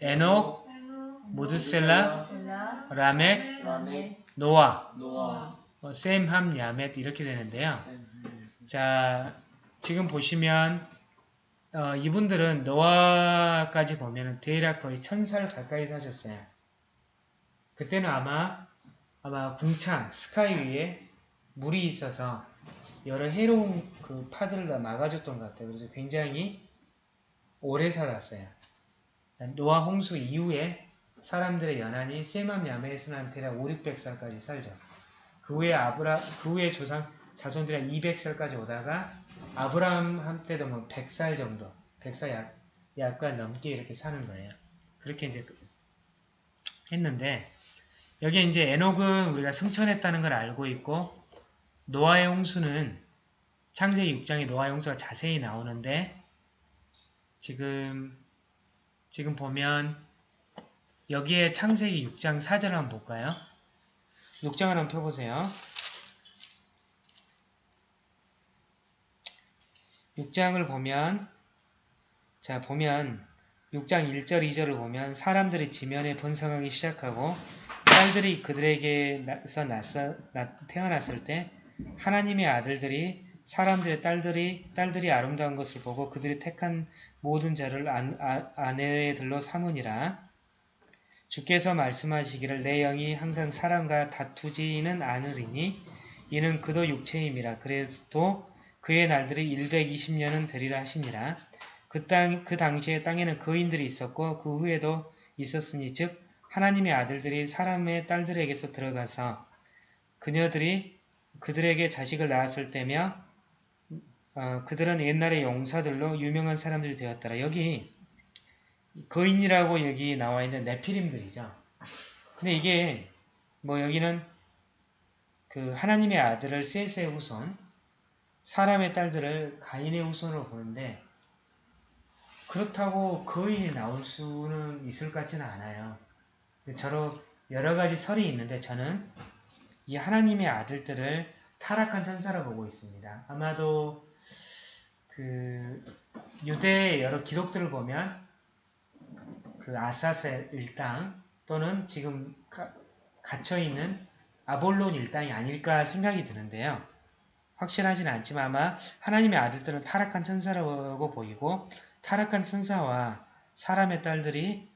에녹, 무드셀라, 셀라, 라멕, 노아, 노아, 어, 셈, 함, 야멧 이렇게 되는데요. 셈, 자, 지금 보시면 어, 이분들은 노아까지 보면 대략 거의 천살 가까이 사셨어요. 그때는 아마 아마 궁창, 스카이 위에 물이 있어서 여러 해로운 그 파들을 다 막아줬던 것 같아요. 그래서 굉장히 오래 살았어요. 노아 홍수 이후에 사람들의 연한이 세맘 야메스한테라 5, 600살까지 살죠. 그 후에 아브라, 그 후에 조상, 자손들이 200살까지 오다가 아브라함 한때도 뭐 100살 정도, 100살 약, 약간 넘게 이렇게 사는 거예요. 그렇게 이제 했는데, 여기에 이제 에녹은 우리가 승천했다는 걸 알고 있고, 노아의 홍수는 창세기 6장에 노아의 홍수가 자세히 나오는데, 지금, 지금 보면, 여기에 창세기 6장 4절 한번 볼까요? 6장을 한번 펴보세요. 6장을 보면 자 보면 6장 1절 2절을 보면 사람들이 지면에 번성하기 시작하고 딸들이 그들에게서 낳았, 태어났을 때 하나님의 아들들이 사람들의 딸들이 딸들이 아름다운 것을 보고 그들이 택한 모든 자를 안, 아, 아내들로 삼으니라 주께서 말씀하시기를 내 영이 항상 사람과 다투지는 않으리니 이는 그도 육체임이라 그래도 그의 날들이 120년은 되리라 하시니라. 그, 땅, 그 당시에 땅에는 거인들이 있었고 그 후에도 있었으니 즉 하나님의 아들들이 사람의 딸들에게서 들어가서 그녀들이 그들에게 자식을 낳았을 때며 어, 그들은 옛날의 용사들로 유명한 사람들이 되었더라. 여기 거인이라고 여기 나와 있는 네피림들이죠. 근데 이게 뭐 여기는 그 하나님의 아들을 셋의 후손 사람의 딸들을 가인의 후손으로 보는데 그렇다고 거인이 나올 수는 있을 것 같지는 않아요. 저로 여러 가지 설이 있는데 저는 이 하나님의 아들들을 타락한 천사라 보고 있습니다. 아마도 그 유대의 여러 기록들을 보면 그 아사셀 일당 또는 지금 가, 갇혀 있는 아볼론 일당이 아닐까 생각이 드는데요. 확실하지는 않지만 아마 하나님의 아들들은 타락한 천사라고 보이고 타락한 천사와 사람의 딸들이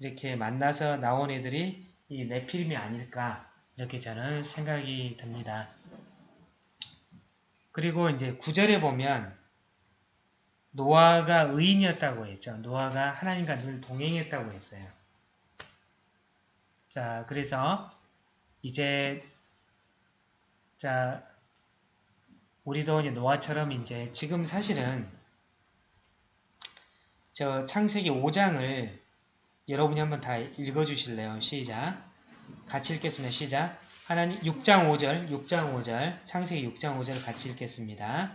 이렇게 만나서 나온 애들이 이 네피림이 아닐까 이렇게 저는 생각이 듭니다. 그리고 이제 구절에 보면 노아가 의인이었다고 했죠. 노아가 하나님과 늘 동행했다고 했어요. 자, 그래서 이제 자 우리도 이제 노아처럼 이제 지금 사실은 저 창세기 5장을 여러분이 한번 다 읽어주실래요? 시작. 같이 읽겠습니다. 시작. 하나님 6장 5절, 6장 5절, 창세기 6장 5절을 같이 읽겠습니다.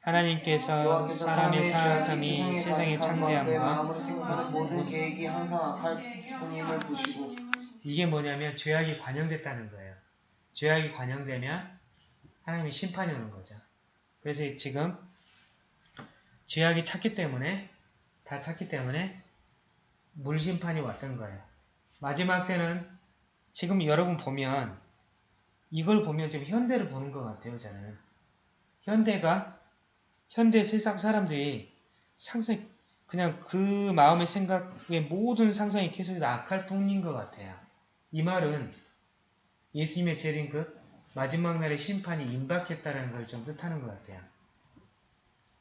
하나님께서 사람의 사악함이 세상에 창대함과 모든 계획이 항상 악할 뿐임을 보시고 이게 뭐냐면 죄악이 관영됐다는 거예요. 죄악이 관영되면 하나님이 심판이 오는 거죠. 그래서 지금 죄악이 찼기 때문에 다 찼기 때문에 물심판이 왔던 거예요. 마지막 때는 지금 여러분 보면 이걸 보면 지금 현대를 보는 것 같아요. 저는 현대가 현대 세상 사람들이 상상 그냥 그 마음의 생각의 모든 상상이 계속 다 악할 뿐인 것 같아요. 이 말은 예수님의 재림 그 마지막 날의 심판이 임박했다는 걸 좀 뜻하는 것 같아요.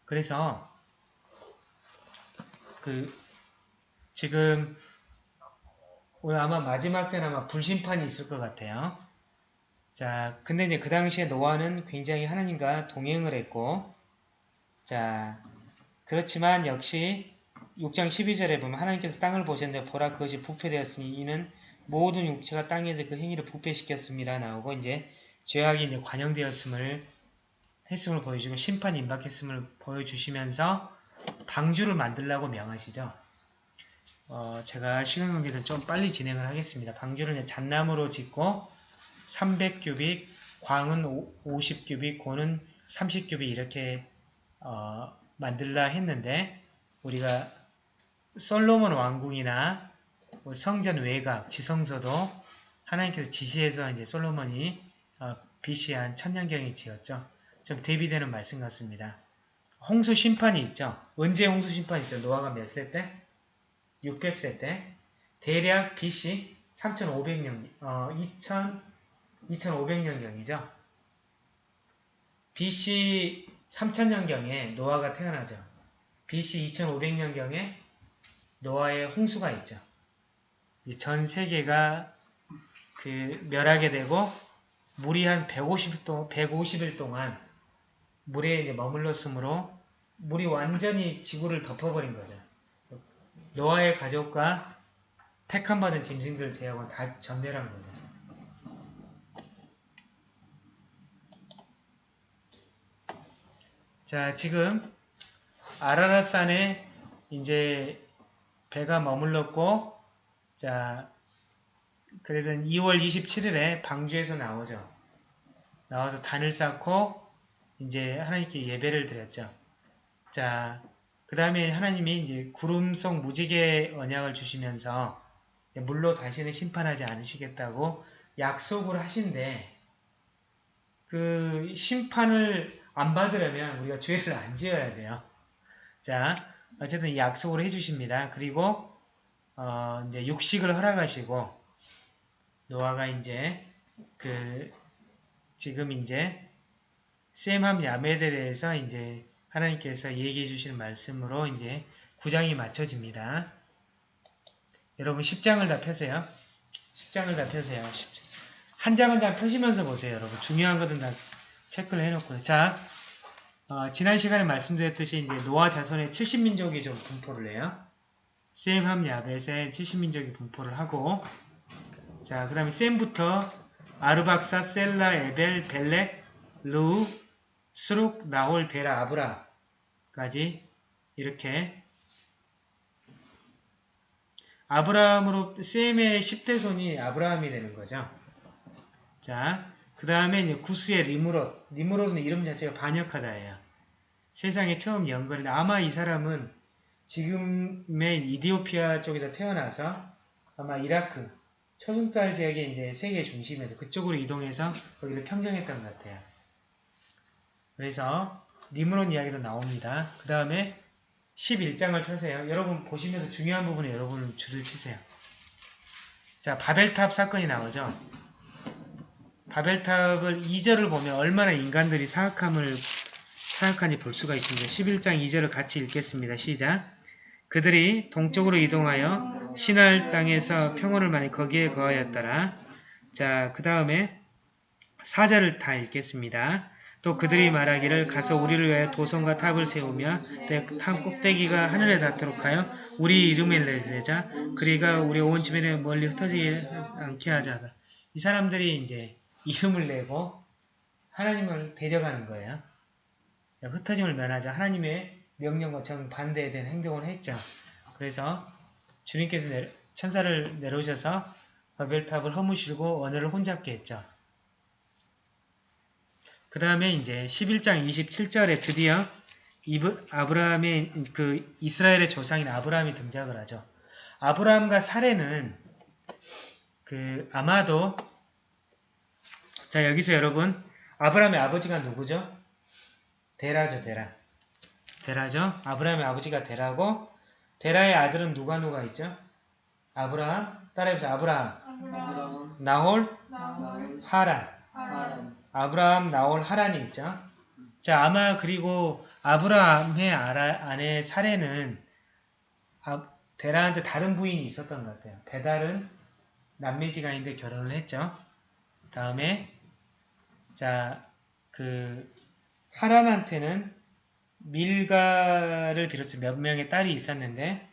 그래서 그 지금 오늘 아마 마지막 때는 아마 불심판이 있을 것 같아요. 자, 근데 이제 그 당시에 노아는 굉장히 하나님과 동행을 했고, 자, 그렇지만 역시 6장 12절에 보면 하나님께서 땅을 보셨는데 보라 그것이 부패되었으니 이는 모든 육체가 땅에서 그 행위를 부패시켰습니다. 나오고 이제 죄악이 이제 관영되었음을 했음을 보여주고 심판이 임박했음을 보여주시면서 방주를 만들라고 명하시죠. 어, 제가 시간 관계에서 좀 빨리 진행을 하겠습니다. 방주를 잣나무로 짓고 300규빅, 광은 50규빅, 고는 30규빅 이렇게 어, 만들라 했는데 우리가 솔로몬 왕궁이나 뭐 성전 외곽, 지성소도 하나님께서 지시해서 이제 솔로몬이 어, BC 한 천년경에 지었죠. 좀 대비되는 말씀 같습니다. 홍수 심판이 있죠. 언제 홍수 심판이 있죠? 노아가 몇 세 때? 600세 때. 대략 BC 3500년, 어, 2000, 2500년경이죠. BC 3000년경에 노아가 태어나죠. BC 2500년경에 노아의 홍수가 있죠. 전 세계가 그 멸하게 되고 물이 한 150일, 동, 150일 동안 물에 머물렀으므로 물이 완전히 지구를 덮어버린 거죠. 노아의 가족과 택함 받은 짐승들 제하고는 다 전멸한 거죠. 자, 지금 아라라산에 이제 배가 머물렀고, 자, 그래서 2월 27일에 방주에서 나오죠. 나와서 단을 쌓고 이제 하나님께 예배를 드렸죠. 자, 그 다음에 하나님이 이제 구름 속 무지개 언약을 주시면서 물로 다시는 심판하지 않으시겠다고 약속을 하신데 그 심판을 안 받으려면 우리가 죄를 안 지어야 돼요. 자, 어쨌든 약속을 해주십니다. 그리고 어, 이제 육식을 허락하시고 노아가 이제 그 지금 이제 셈함 야멜에 대해서 이제 하나님께서 얘기해 주시는 말씀으로 이제 9장이 맞춰집니다. 여러분 10장을 다 펴세요. 10장을 다 펴세요. 10장. 한장한장 펴시면서 보세요. 여러분 중요한 것은 다 체크를 해놓고요. 자, 어, 지난 시간에 말씀드렸듯이 이제 노아 자손의 70민족이 좀 분포를 해요. 셈함 야벳의 70민족이 분포를 하고 자, 그 다음에 셈부터 아르박삿, 셀라, 에벨, 벨렉, 르우, 스룩, 나홀, 데라, 아브라함까지 이렇게 아브라함으로 셈의 10대 손이 아브라함이 되는 거죠. 자, 그 다음에 구스의 니므롯. 니므롯은 이름 자체가 반역하다예요. 세상에 처음 영걸인데 아마 이 사람은 지금의 이디오피아 쪽에서 태어나서 아마 이라크 초승달 지역에 이제 세계 중심에서 그쪽으로 이동해서 거기를 평정했던 것 같아요. 그래서 리무론 이야기도 나옵니다. 그 다음에 11장을 펴세요. 여러분 보시면서 중요한 부분에 여러분 줄을 치세요. 자, 바벨탑 사건이 나오죠. 바벨탑을 2절을 보면 얼마나 인간들이 사악함을 사악한지 볼 수가 있습니다. 11장 2절을 같이 읽겠습니다. 시작. 그들이 동쪽으로 이동하여 신할 땅에서 평원을 만나 거기에 거하였더라. 자, 그 다음에 4절을 다 읽겠습니다. 또 그들이 말하기를 가서 우리를 위하여 도성과 탑을 세우며 탑 꼭대기가 하늘에 닿도록 하여 우리 이름을 내자 우리가 온 지면에 멀리 흩어지지 않게 하자. 이 사람들이 이제 이름을 내고 하나님을 대적하는 거예요. 자, 흩어짐을 면하자. 하나님의 명령과 정 반대에 대한 행동을 했죠. 그래서 주님께서 내려- 천사를 내려오셔서 바벨탑을 허무시고 언어를 혼잡게 했죠. 그 다음에 이제 11장 27절에 드디어 이브, 아브라함의 그 이스라엘의 조상인 아브라함이 등장을 하죠. 아브라함과 사례는 그 아마도 자 여기서 여러분 아브라함의 아버지가 누구죠? 데라죠 데라. 데라죠. 아브라함의 아버지가 데라고 데라의 아들은 누가 누가 있죠? 아브라함 따라해보세요. 아브라함, 아브라함, 나홀, 나홀, 하란. 하란, 아브라함, 나홀, 하란이 있죠. 자, 아마 그리고 아브라함의 아내 사례는 아, 데라한테 다른 부인이 있었던 것 같아요. 베달은 남매지간인데 결혼을 했죠. 다음에 자, 그 하란한테는 밀가를 비롯해서 몇 명의 딸이 있었는데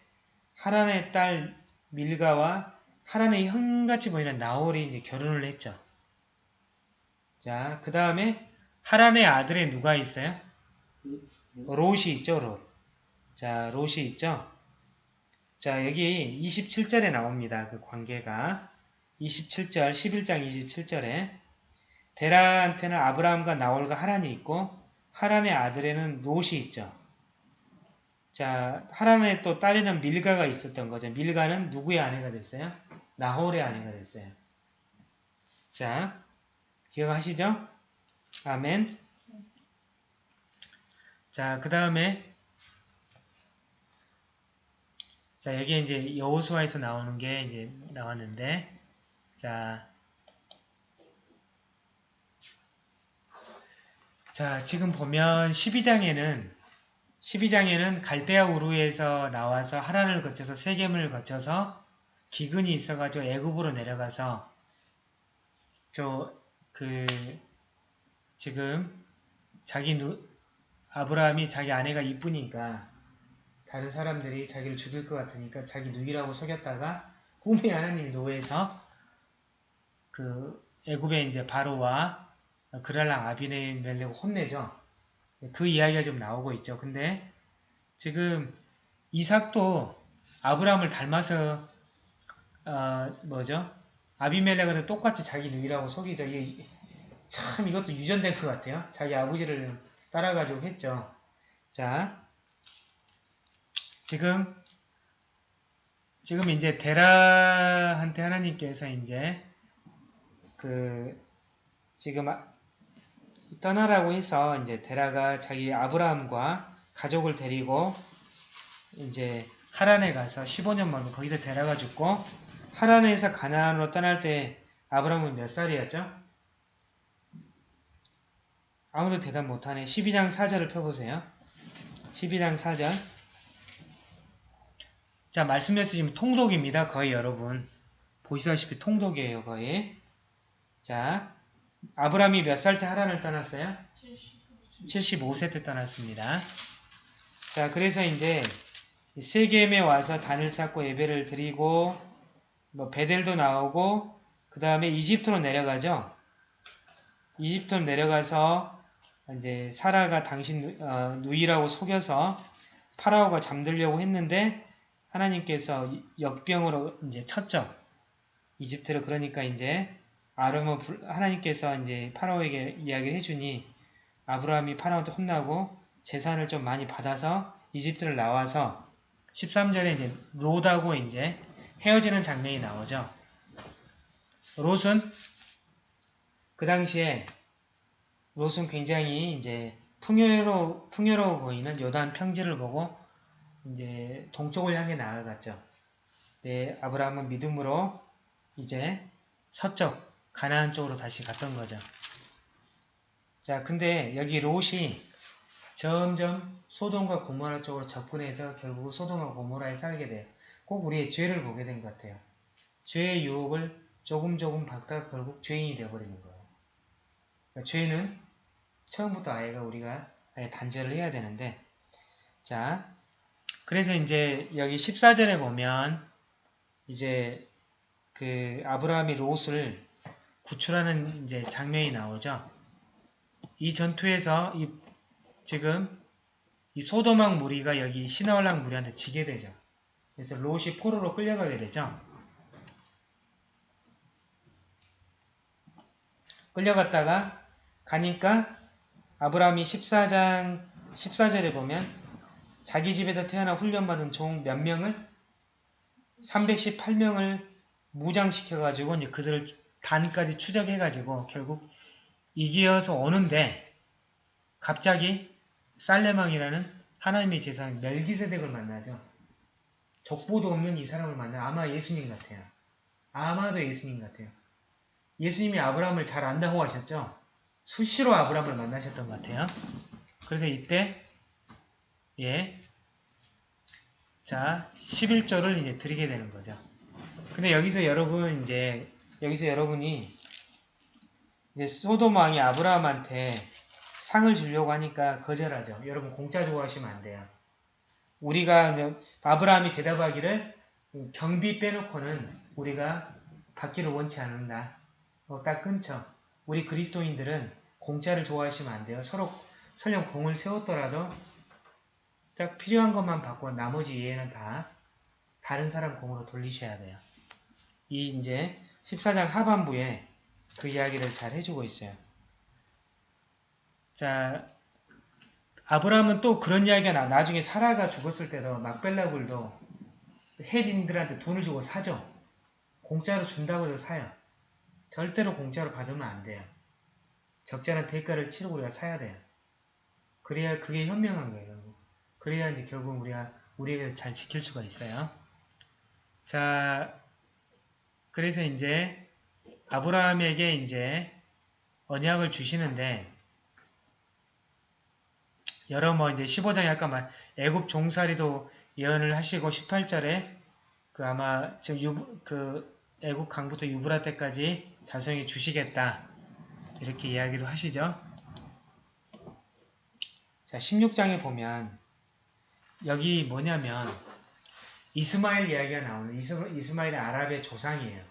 하란의 딸 밀가와 하란의 형같이 보이는 나홀이 이제 결혼을 했죠. 자, 그 다음에 하란의 아들에 누가 있어요? 롯이 있죠, 롯. 자, 롯이 있죠? 자, 여기 27절에 나옵니다. 그 관계가. 27절, 11장 27절에 데라한테는 아브라함과 나홀과 하란이 있고 하란의 아들에는 롯이 있죠. 자, 하란의 또 딸에는 밀가가 있었던 거죠. 밀가는 누구의 아내가 됐어요? 나홀의 아내가 됐어요. 자, 기억하시죠? 아멘. 자, 그 다음에 자, 여기에 이제 여호수아에서 나오는 게 이제 나왔는데 자, 자, 지금 보면 12장에는 12장에는 갈대아 우르에서 나와서 하란을 거쳐서 세겜을 거쳐서 기근이 있어가지고 애굽으로 내려가서 저 그 지금 자기 누 아브라함이 자기 아내가 이쁘니까 다른 사람들이 자기를 죽일 것 같으니까 자기 누이라고 속였다가 꿈에 하나님 노예에서 그 애굽의 이제 바로와 그랄랑 아비네멜렉을 혼내죠. 그 이야기가 좀 나오고 있죠. 근데 지금 이삭도 아브라함을 닮아서 어, 뭐죠? 아비멜렉은 똑같이 자기 누이라고 속이죠. 이게 참 이것도 유전된 것 같아요. 자기 아버지를 따라가지고 했죠. 자, 지금 지금 이제 데라한테 하나님께서 이제 그 지금 아- 떠나라고 해서 이제 데라가 자기 아브라함과 가족을 데리고 이제 하란에 가서 15년 만에 거기서 데라가 죽고 하란에서 가나안으로 떠날 때 아브라함은 몇 살이었죠? 아무도 대답 못하네. 12장 4절을 펴보세요. 12장 4절. 자, 말씀에서 지금 통독입니다. 거의 여러분. 보시다시피 통독이에요. 거의. 자, 아브라함이 몇 살 때 하란을 떠났어요? 75세 때 떠났습니다. 자, 그래서 이제 세겜에 와서 단을 쌓고 예배를 드리고 뭐 베델도 나오고 그 다음에 이집트로 내려가죠. 이집트로 내려가서 이제 사라가 당신 누- 어, 누이라고 속여서 파라오가 잠들려고 했는데 하나님께서 역병으로 이제 쳤죠. 이집트를 그러니까 이제 아름은 불- 하나님께서 이제 파라오에게 이야기를 해주니 아브라함이 파라오한테 혼나고 재산을 좀 많이 받아서 이집트를 나와서 13절에 이제 롯하고 이제 헤어지는 장면이 나오죠. 롯은 그 당시에 롯은 굉장히 이제 풍요로 풍요로워 보이는 요단 평지를 보고 이제 동쪽을 향해 나아갔죠. 네, 아브라함은 믿음으로 이제 서쪽 가나안 쪽으로 다시 갔던 거죠. 자, 근데 여기 롯이 점점 소돔과 고모라 쪽으로 접근해서 결국 소돔과 고모라에 살게 돼요. 꼭 우리의 죄를 보게 된 것 같아요. 죄의 유혹을 조금 조금 받다가 결국 죄인이 되어버리는 거예요. 그러니까 죄는 처음부터 아예가 우리가 아예 단절을 해야 되는데 자 그래서 이제 여기 14절에 보면 이제 그 아브라함이 롯을 구출하는 이제 장면이 나오죠. 이 전투에서 이 지금 이 소도막 무리가 여기 시나올락 무리한테 지게 되죠. 그래서 롯이 포로로 끌려가게 되죠. 끌려갔다가 가니까 아브라함이 14장 14절에 보면 자기 집에서 태어나 훈련받은 종 몇 명을 318명을 무장시켜 가지고 이제 그들을 단까지 추적해 가지고 결국 이기어서 오는데 갑자기 살레망이라는 하나님의 제사장 멜기세덱을 만나죠. 족보도 없는 이 사람을 만나 아마 예수님 같아요. 아마도 예수님 같아요. 예수님이 아브라함을 잘 안다고 하셨죠? 수시로 아브라함을 만나셨던 것 같아요. 그래서 이때 예. 자, 11조를 이제 드리게 되는 거죠. 근데 여기서 여러분 이제 여기서 여러분이 이제 소돔 왕이 아브라함한테 상을 주려고 하니까 거절하죠. 여러분 공짜 좋아하시면 안 돼요. 우리가 아브라함이 대답하기를 경비 빼놓고는 우리가 받기를 원치 않는다. 어, 딱 끊죠. 우리 그리스도인들은 공짜를 좋아하시면 안 돼요. 서로 설령 공을 세웠더라도 딱 필요한 것만 받고 나머지 이해는 다 다른 사람 공으로 돌리셔야 돼요. 이 이제 14장 하반부에 그 이야기를 잘 해주고 있어요. 자, 아브라함은 또 그런 이야기가 나. 나중에 사라가 죽었을 때도 막벨라 굴도 헤딘들한테 돈을 주고 사죠. 공짜로 준다고 해서 사요. 절대로 공짜로 받으면 안 돼요. 적절한 대가를 치르고 우리가 사야 돼요. 그래야 그게 현명한 거예요. 그래야 이제 결국 우리가 우리에게 잘 지킬 수가 있어요. 자, 그래서 이제 아브라함에게 이제 언약을 주시는데 여러 뭐 이제 15장에 아까 말 애굽 종살이도 예언을 하시고 18절에 그 아마 지금 유, 그 애국 강부터 유브라 때까지 자성이 주시겠다. 이렇게 이야기도 하시죠. 자, 16장에 보면 여기 뭐냐면 이스마엘 이야기가 나오는 이스, 이스마엘이 아랍의 조상이에요.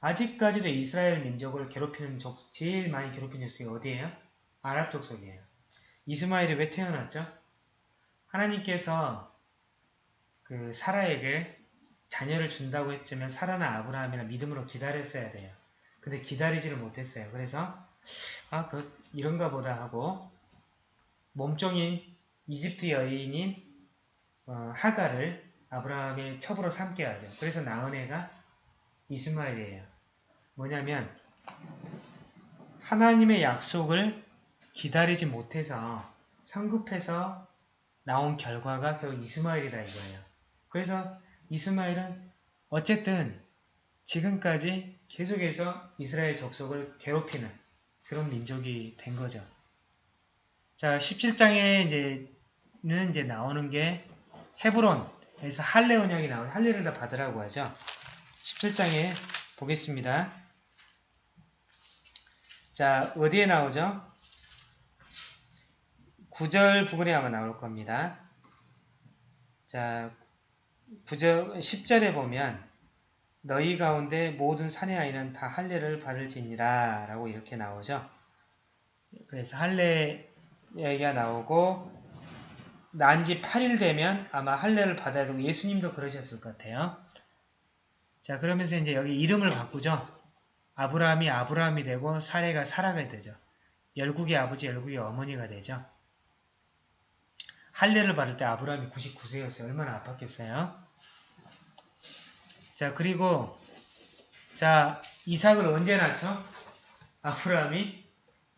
아직까지도 이스라엘 민족을 괴롭히는 족, 제일 많이 괴롭히는 족속이 어디예요? 아랍 족속이에요. 이스마엘이 왜 태어났죠? 하나님께서 그 사라에게 자녀를 준다고 했지만 사라나 아브라함이나 믿음으로 기다렸어야 돼요. 근데 기다리지를 못했어요. 그래서 아, 그 이런가 보다 하고 몸종인 이집트 여인인 어, 하가를 아브라함의 첩으로 삼게 하죠. 그래서 낳은 애가 이스마엘이에요. 뭐냐면 하나님의 약속을 기다리지 못해서 성급해서 나온 결과가 결국 이스마엘이다 이거예요. 그래서 이스마엘은 어쨌든 지금까지 계속해서 이스라엘 족속을 괴롭히는 그런 민족이 된 거죠. 자, 17장에 이제는 이제 나오는 게 헤브론에서 할례 언약이 나오는 할례를 다 받으라고 하죠. 17장에 보겠습니다. 자, 어디에 나오죠? 9절 부분에 아마 나올 겁니다. 자, 9절, 10절에 보면 너희 가운데 모든 사내 아이는 다 할례를 받을지니라 라고 이렇게 나오죠. 그래서 할례 얘기가 나오고 난 지 8일 되면 아마 할례를 받아야 되고 예수님도 그러셨을 것 같아요. 자 그러면서 이제 여기 이름을 바꾸죠. 아브라함이 아브라함이 되고 사례가 사라가 되죠. 열국의 아버지 열국의 어머니가 되죠. 할례를 받을 때 아브라함이 99세였어요. 얼마나 아팠겠어요? 자 그리고 자 이삭을 언제 낳죠? 아브라함이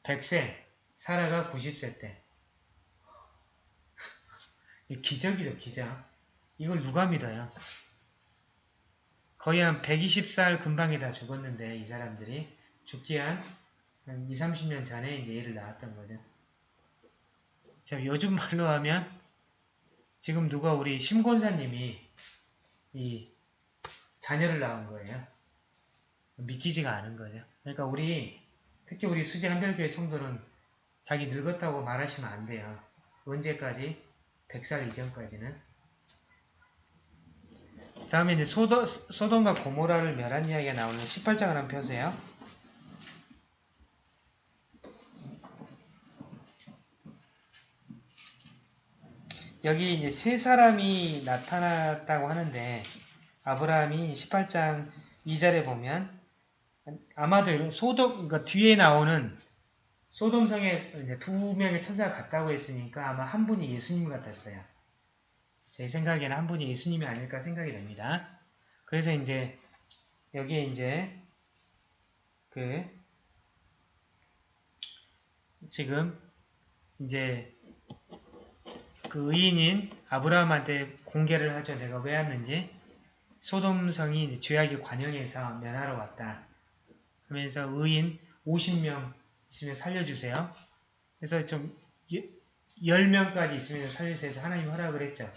100세, 사라가 90세 때. 기적이죠, 기적. 이걸 누가 믿어요? 거의 한 120살 금방에 다 죽었는데 이 사람들이 죽기 한, 한 2, 30년 전에 이제 얘를 낳았던 거죠. 자, 요즘 말로 하면 지금 누가 우리 심권사님이 이 자녀를 낳은 거예요. 믿기지가 않은 거죠. 그러니까 우리 특히 우리 수지 한별교회 성도는 자기 늙었다고 말하시면 안 돼요. 언제까지? 100살 이전까지는. 다음에 이제 소도, 소돔과 고모라를 멸한 이야기가 나오는 18장을 한번 펴세요. 여기 이제 세 사람이 나타났다고 하는데 아브라함이 18장 2절에 보면 아마도 이런 소돔 그러니까 뒤에 나오는 소돔성에 두 명의 천사가 같다고 했으니까 아마 한 분이 예수님 같았어요. 제 생각에는 한 분이 예수님이 아닐까 생각이 됩니다. 그래서 이제 여기에 이제 그 지금 이제 그 의인인 아브라함한테 공개를 하죠. 내가 왜 왔는지. 소돔성이 이제 죄악의 관영에서 면하러 왔다. 하면서 의인 50명 있으면 살려주세요. 그래서 좀 10명까지 있으면 살려주세요. 해서 하나님 허락을 했죠.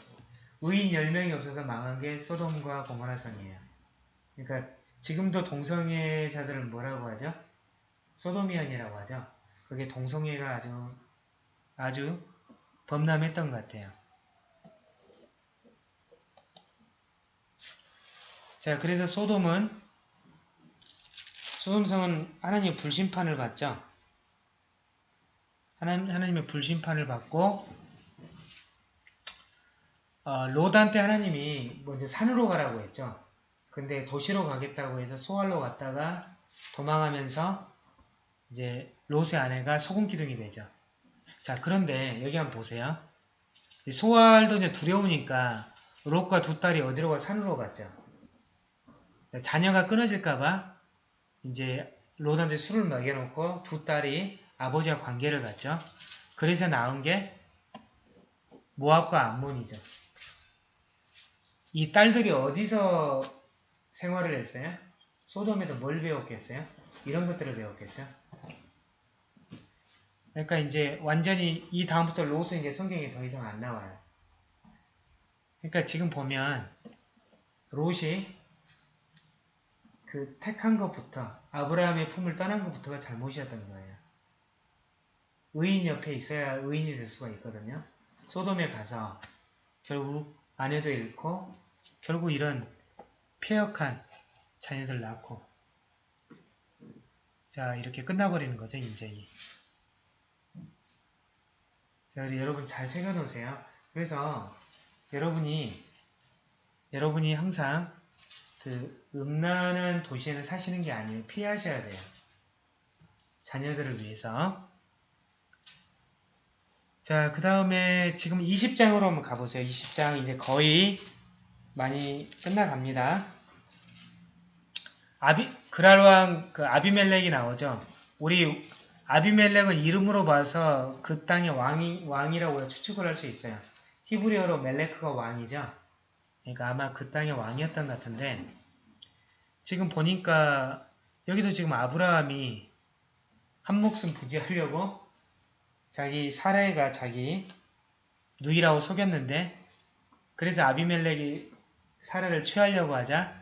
의인 10명이 없어서 망한 게 소돔과 고모라성이에요. 그러니까 지금도 동성애자들은 뭐라고 하죠? 소돔이언이라고 하죠. 그게 동성애가 아주 아주 범람했던 것 같아요. 자, 그래서 소돔은 소돔성은 하나님의 불심판을 받죠. 하나님, 하나님의 불심판을 받고 어, 롯한테 하나님이 먼저 산으로 가라고 했죠. 근데 도시로 가겠다고 해서 소알로 갔다가 도망하면서 이제 롯의 아내가 소금 기둥이 되죠. 자, 그런데 여기 한번 보세요. 소알도 이제 두려우니까 롯과 두 딸이 어디로 가? 산으로 갔죠. 자녀가 끊어질까봐 이제 롯한테 술을 먹여놓고 두 딸이 아버지와 관계를 갖죠. 그래서 나온 게 모압과 암몬이죠. 이 딸들이 어디서 생활을 했어요? 소돔에서 뭘 배웠겠어요? 이런 것들을 배웠겠죠. 그러니까 이제 완전히 이 다음부터 이제 성경에 더 이상 안 나와요. 그러니까 지금 보면 롯이 그 택한 것부터 아브라함의 품을 떠난 것부터가 잘못이었던 거예요. 의인 옆에 있어야 의인이 될 수가 있거든요. 소돔에 가서 결국 아내도 잃고 결국 이런 폐역한 자녀들 낳고 자 이렇게 끝나버리는 거죠 인생이. 자 우리 여러분 잘 새겨놓으세요. 그래서 여러분이 여러분이 항상 그 음란한 도시에는 사시는 게 아니에요. 피하셔야 돼요. 자녀들을 위해서. 자, 그 다음에 지금 20장으로 한번 가보세요. 20장 이제 거의 많이 끝나갑니다. 아비, 그랄왕, 그 아비멜렉이 나오죠. 우리 아비멜렉은 이름으로 봐서 그 땅의 왕이, 왕이라고 추측을 할 수 있어요. 히브리어로 멜레크가 왕이죠. 그러니까 아마 그 땅의 왕이었던 것 같은데 지금 보니까 여기도 지금 아브라함이 한 목숨 부지하려고 자기 사례가 자기 누이라고 속였는데 그래서 아비멜렉이 사례를 취하려고 하자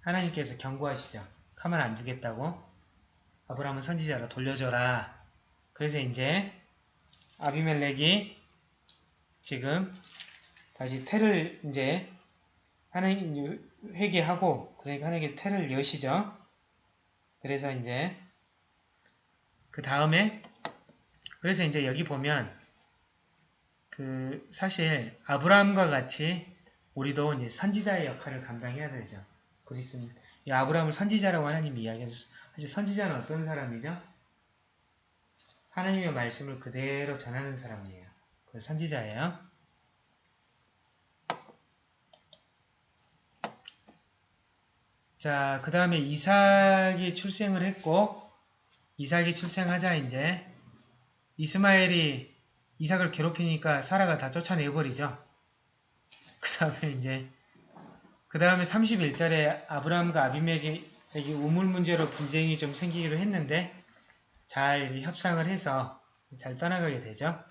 하나님께서 경고하시죠. 가만 안 두겠다고 아브라함은 선지자로 돌려줘라. 그래서 이제 아비멜렉이 지금 다시 태를 이제 하나님 회개하고 그러니까 하나님께 태를 여시죠. 그래서 이제 그 다음에 그래서 이제 여기 보면 그 사실 아브라함과 같이 우리도 이제 선지자의 역할을 감당해야 되죠. 그리스는 이 아브라함을 선지자라고 하나님이 이야기하셨 사실 선지자는 어떤 사람이죠? 하나님의 말씀을 그대로 전하는 사람이에요. 그 선지자예요. 자, 그 다음에 이삭이 출생을 했고, 이삭이 출생하자 이제 이스마엘이 이삭을 괴롭히니까 사라가 다 쫓아내버리죠. 그 다음에 이제 그 다음에 31절에 아브라함과 아비멜 에게 우물 문제로 분쟁이 좀 생기기로 했는데 잘 협상을 해서 잘 떠나가게 되죠.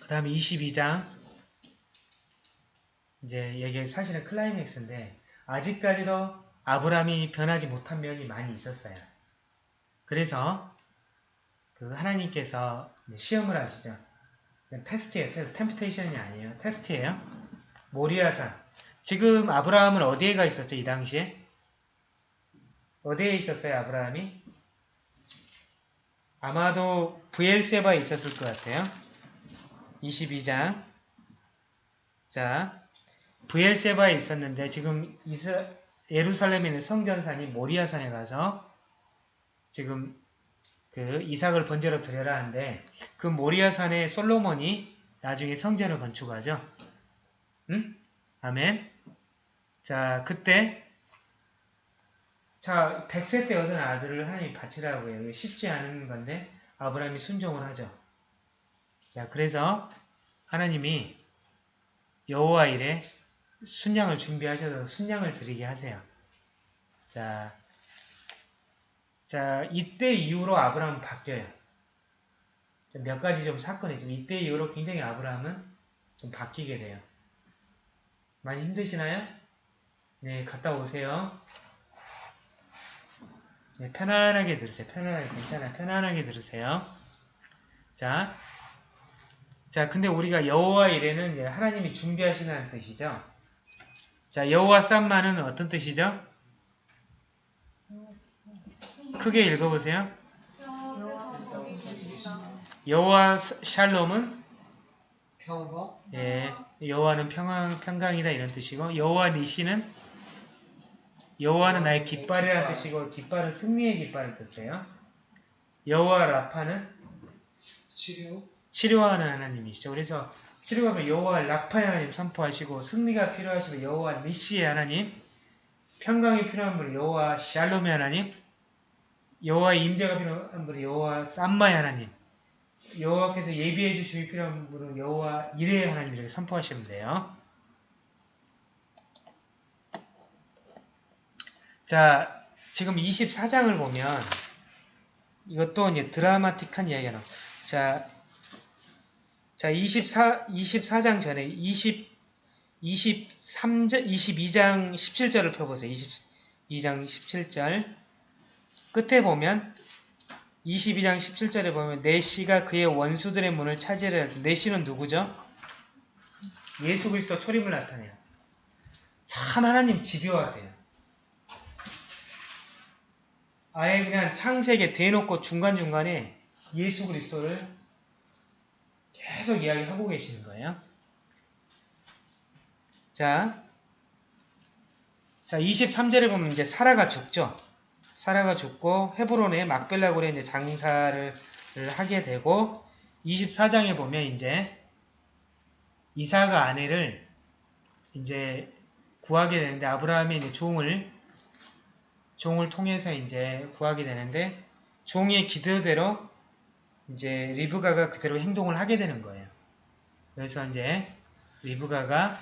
그 다음에 22장 이제 이게 사실은 클라이맥스인데 아직까지도 아브라함이 변하지 못한 면이 많이 있었어요. 그래서 그 하나님께서 시험을 하시죠. 테스트예요. 테스트. temptation이 아니에요. 테스트예요. 모리아산. 지금 아브라함은 어디에 가 있었죠? 이 당시에? 어디에 있었어요? 아브라함이? 아마도 부엘세바에 있었을 것 같아요. 22장. 자, 부엘세바에 있었는데 지금 이스, 예루살렘에 있는 성전산이 모리아산에 가서 지금 그 이삭을 번제로 드려라 하는데 그 모리아산에 솔로몬이 나중에 성전을 건축하죠. 응? 아멘. 자, 그때 자, 100세 때 얻은 아들을 하나님이 바치라고 해요. 쉽지 않은 건데 아브라함이 순종을 하죠. 자, 그래서 하나님이 여호와 일에 순양을 준비하셔서 순양을 드리게 하세요. 자, 자, 이때 이후로 아브라함은 바뀌어요. 몇 가지 좀 사건이 있지만 이때 이후로 굉장히 아브라함은 좀 바뀌게 돼요. 많이 힘드시나요? 네, 갔다 오세요. 네, 편안하게 들으세요. 편안하게, 괜찮아요. 편안하게 들으세요. 자, 자, 근데 우리가 여호와 이래는 하나님이 준비하시는 뜻이죠. 자, 여호와 쌈마는 어떤 뜻이죠? 크게 읽어보세요. 여호와 샬롬은 평화 예, 여호와는 평강, 평강이다 이런 뜻이고 여호와 니시는 여호와는 나의 깃발이라는 뜻이고 깃발은 승리의 깃발을 뜻해요. 여호와 라파는 치료 치료하는 하나님이시죠. 그래서 치료하면 여호와 라파의 하나님 선포하시고 승리가 필요하시면 여호와 니시의 하나님 평강이 필요한 분은 여호와 샬롬의 하나님 여호와의 임재가 필요한 분은 여호와 쌈마의 하나님 여호와께서 예비해 주심이 필요한 분은 여호와 이레의 하나님 이렇게 선포하시면 돼요. 자, 지금 24장을 보면 이것도 이제 드라마틱한 이야기가 나옵니다. 자, 자, 24, 24장 전에 20, 23장, 22장 17절을 펴보세요. 22장 17절. 끝에 보면 22장 17절에 보면 내시가 그의 원수들의 문을 차지하려 내시는 누구죠? 예수 그리스도 초림을 나타내요. 참 하나님 집요하세요. 아예 그냥 창세기에 대놓고 중간중간에 예수 그리스도를 계속 이야기하고 계시는 거예요. 자, 자 23절에 보면 이제 사라가 죽죠. 사라가 죽고 헤브론에 막벨라굴에 이제 장사를 하게 되고 24장에 보면 이제 이사가 아내를 이제 구하게 되는데 아브라함이 이제 종을 종을 통해서 이제 구하게 되는데 종의 기도대로 이제 리브가가 그대로 행동을 하게 되는 거예요. 그래서 이제 리브가가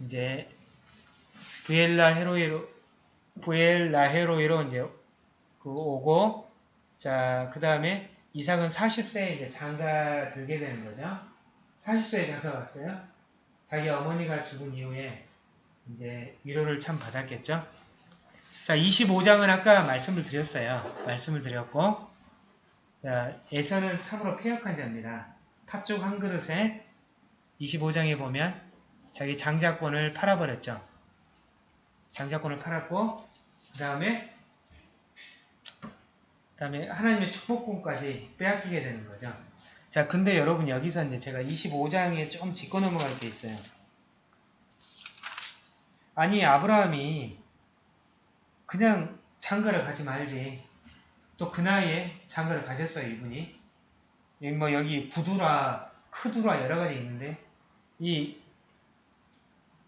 이제 부엘라 헤로이로 부엘라 헤로이로 이제 그 오고 자 그 다음에 이삭은 40세에 이제 장가 들게 되는 거죠. 40세에 장가 갔어요. 자기 어머니가 죽은 이후에 이제 위로를 참 받았겠죠. 자 25장은 아까 말씀을 드렸어요. 말씀을 드렸고 자, 에서는 참으로 폐역한 자입니다. 팥죽 한 그릇에 25장에 보면 자기 장자권을 팔아버렸죠. 장자권을 팔았고 그 다음에 그 다음에 하나님의 축복권까지 빼앗기게 되는 거죠. 자, 근데 여러분 여기서 이제 제가 25장에 좀 짚고 넘어갈 게 있어요. 아니 아브라함이 그냥 장가를 가지 말지. 또 그 나이에 장가를 가졌어요 이분이. 여기 뭐 여기 구두라, 크두라 여러 가지 있는데 이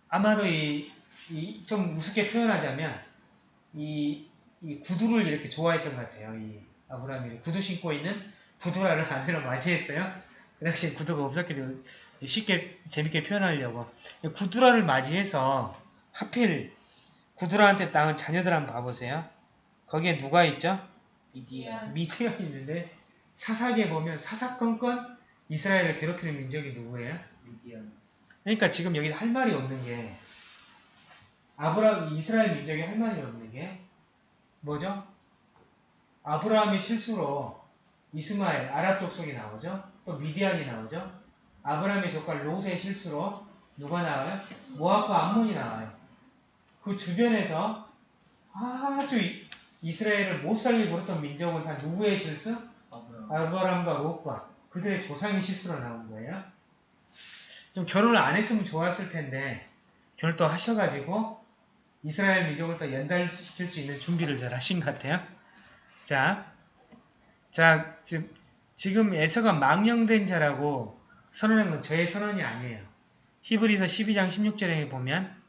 아마도 이좀 우습게 표현하자면 이, 이 구두를 이렇게 좋아했던 것 같아요. 이 아브라함이 구두 신고 있는 구두라를 아내로 맞이했어요. 그 당시에 구두가 없었겠죠. 쉽게 재밌게 표현하려고 구두라를 맞이해서 하필 구두라한테 낳은 자녀들 한번 봐보세요. 거기에 누가 있죠? 미디안. 미디안이 있는데 사사기에 보면 사사건건 이스라엘을 괴롭히는 민족이 누구예요? 미디안. 그러니까 지금 여기 할 말이 없는 게 아브라함 이스라엘 민족이 할 말이 없는 게 뭐죠? 아브라함의 실수로 이스마엘 아랍 족속이 나오죠. 또 미디안이 나오죠. 아브라함의 조카 롯의 실수로 누가 나와요? 모압과 암몬이 나와요. 그 주변에서 아주 이- 이스라엘을 못 살리고 그랬던 민족은 다 누구의 실수? 아브라함. 아브라함과 롯과 그들의 조상의 실수로 나온 거예요. 좀 결혼을 안 했으면 좋았을 텐데 결혼 또 하셔가지고 이스라엘 민족을 또 연달시킬 수 있는 준비를 잘 하신 것 같아요. 자, 자 지금 지금 에서가 망령된 자라고 선언한 건 저의 선언이 아니에요. 히브리서 12장 16절에 보면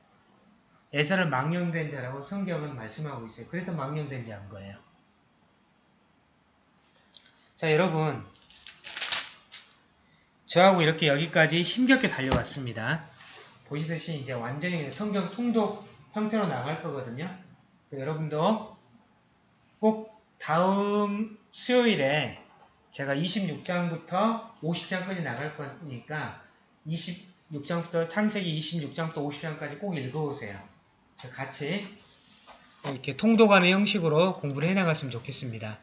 에서를 망령된 자라고 성경은 말씀하고 있어요. 그래서 망령된 자인 거예요. 자, 여러분. 저하고 이렇게 여기까지 힘겹게 달려왔습니다. 보시듯이 이제 완전히 성경 통독 형태로 나갈 거거든요. 여러분도 꼭 다음 수요일에 제가 26장부터 50장까지 나갈 거니까 26장부터 창세기 26장부터 50장까지 꼭 읽어오세요. 같이 이렇게 통독하는 형식으로 공부를 해나갔으면 좋겠습니다.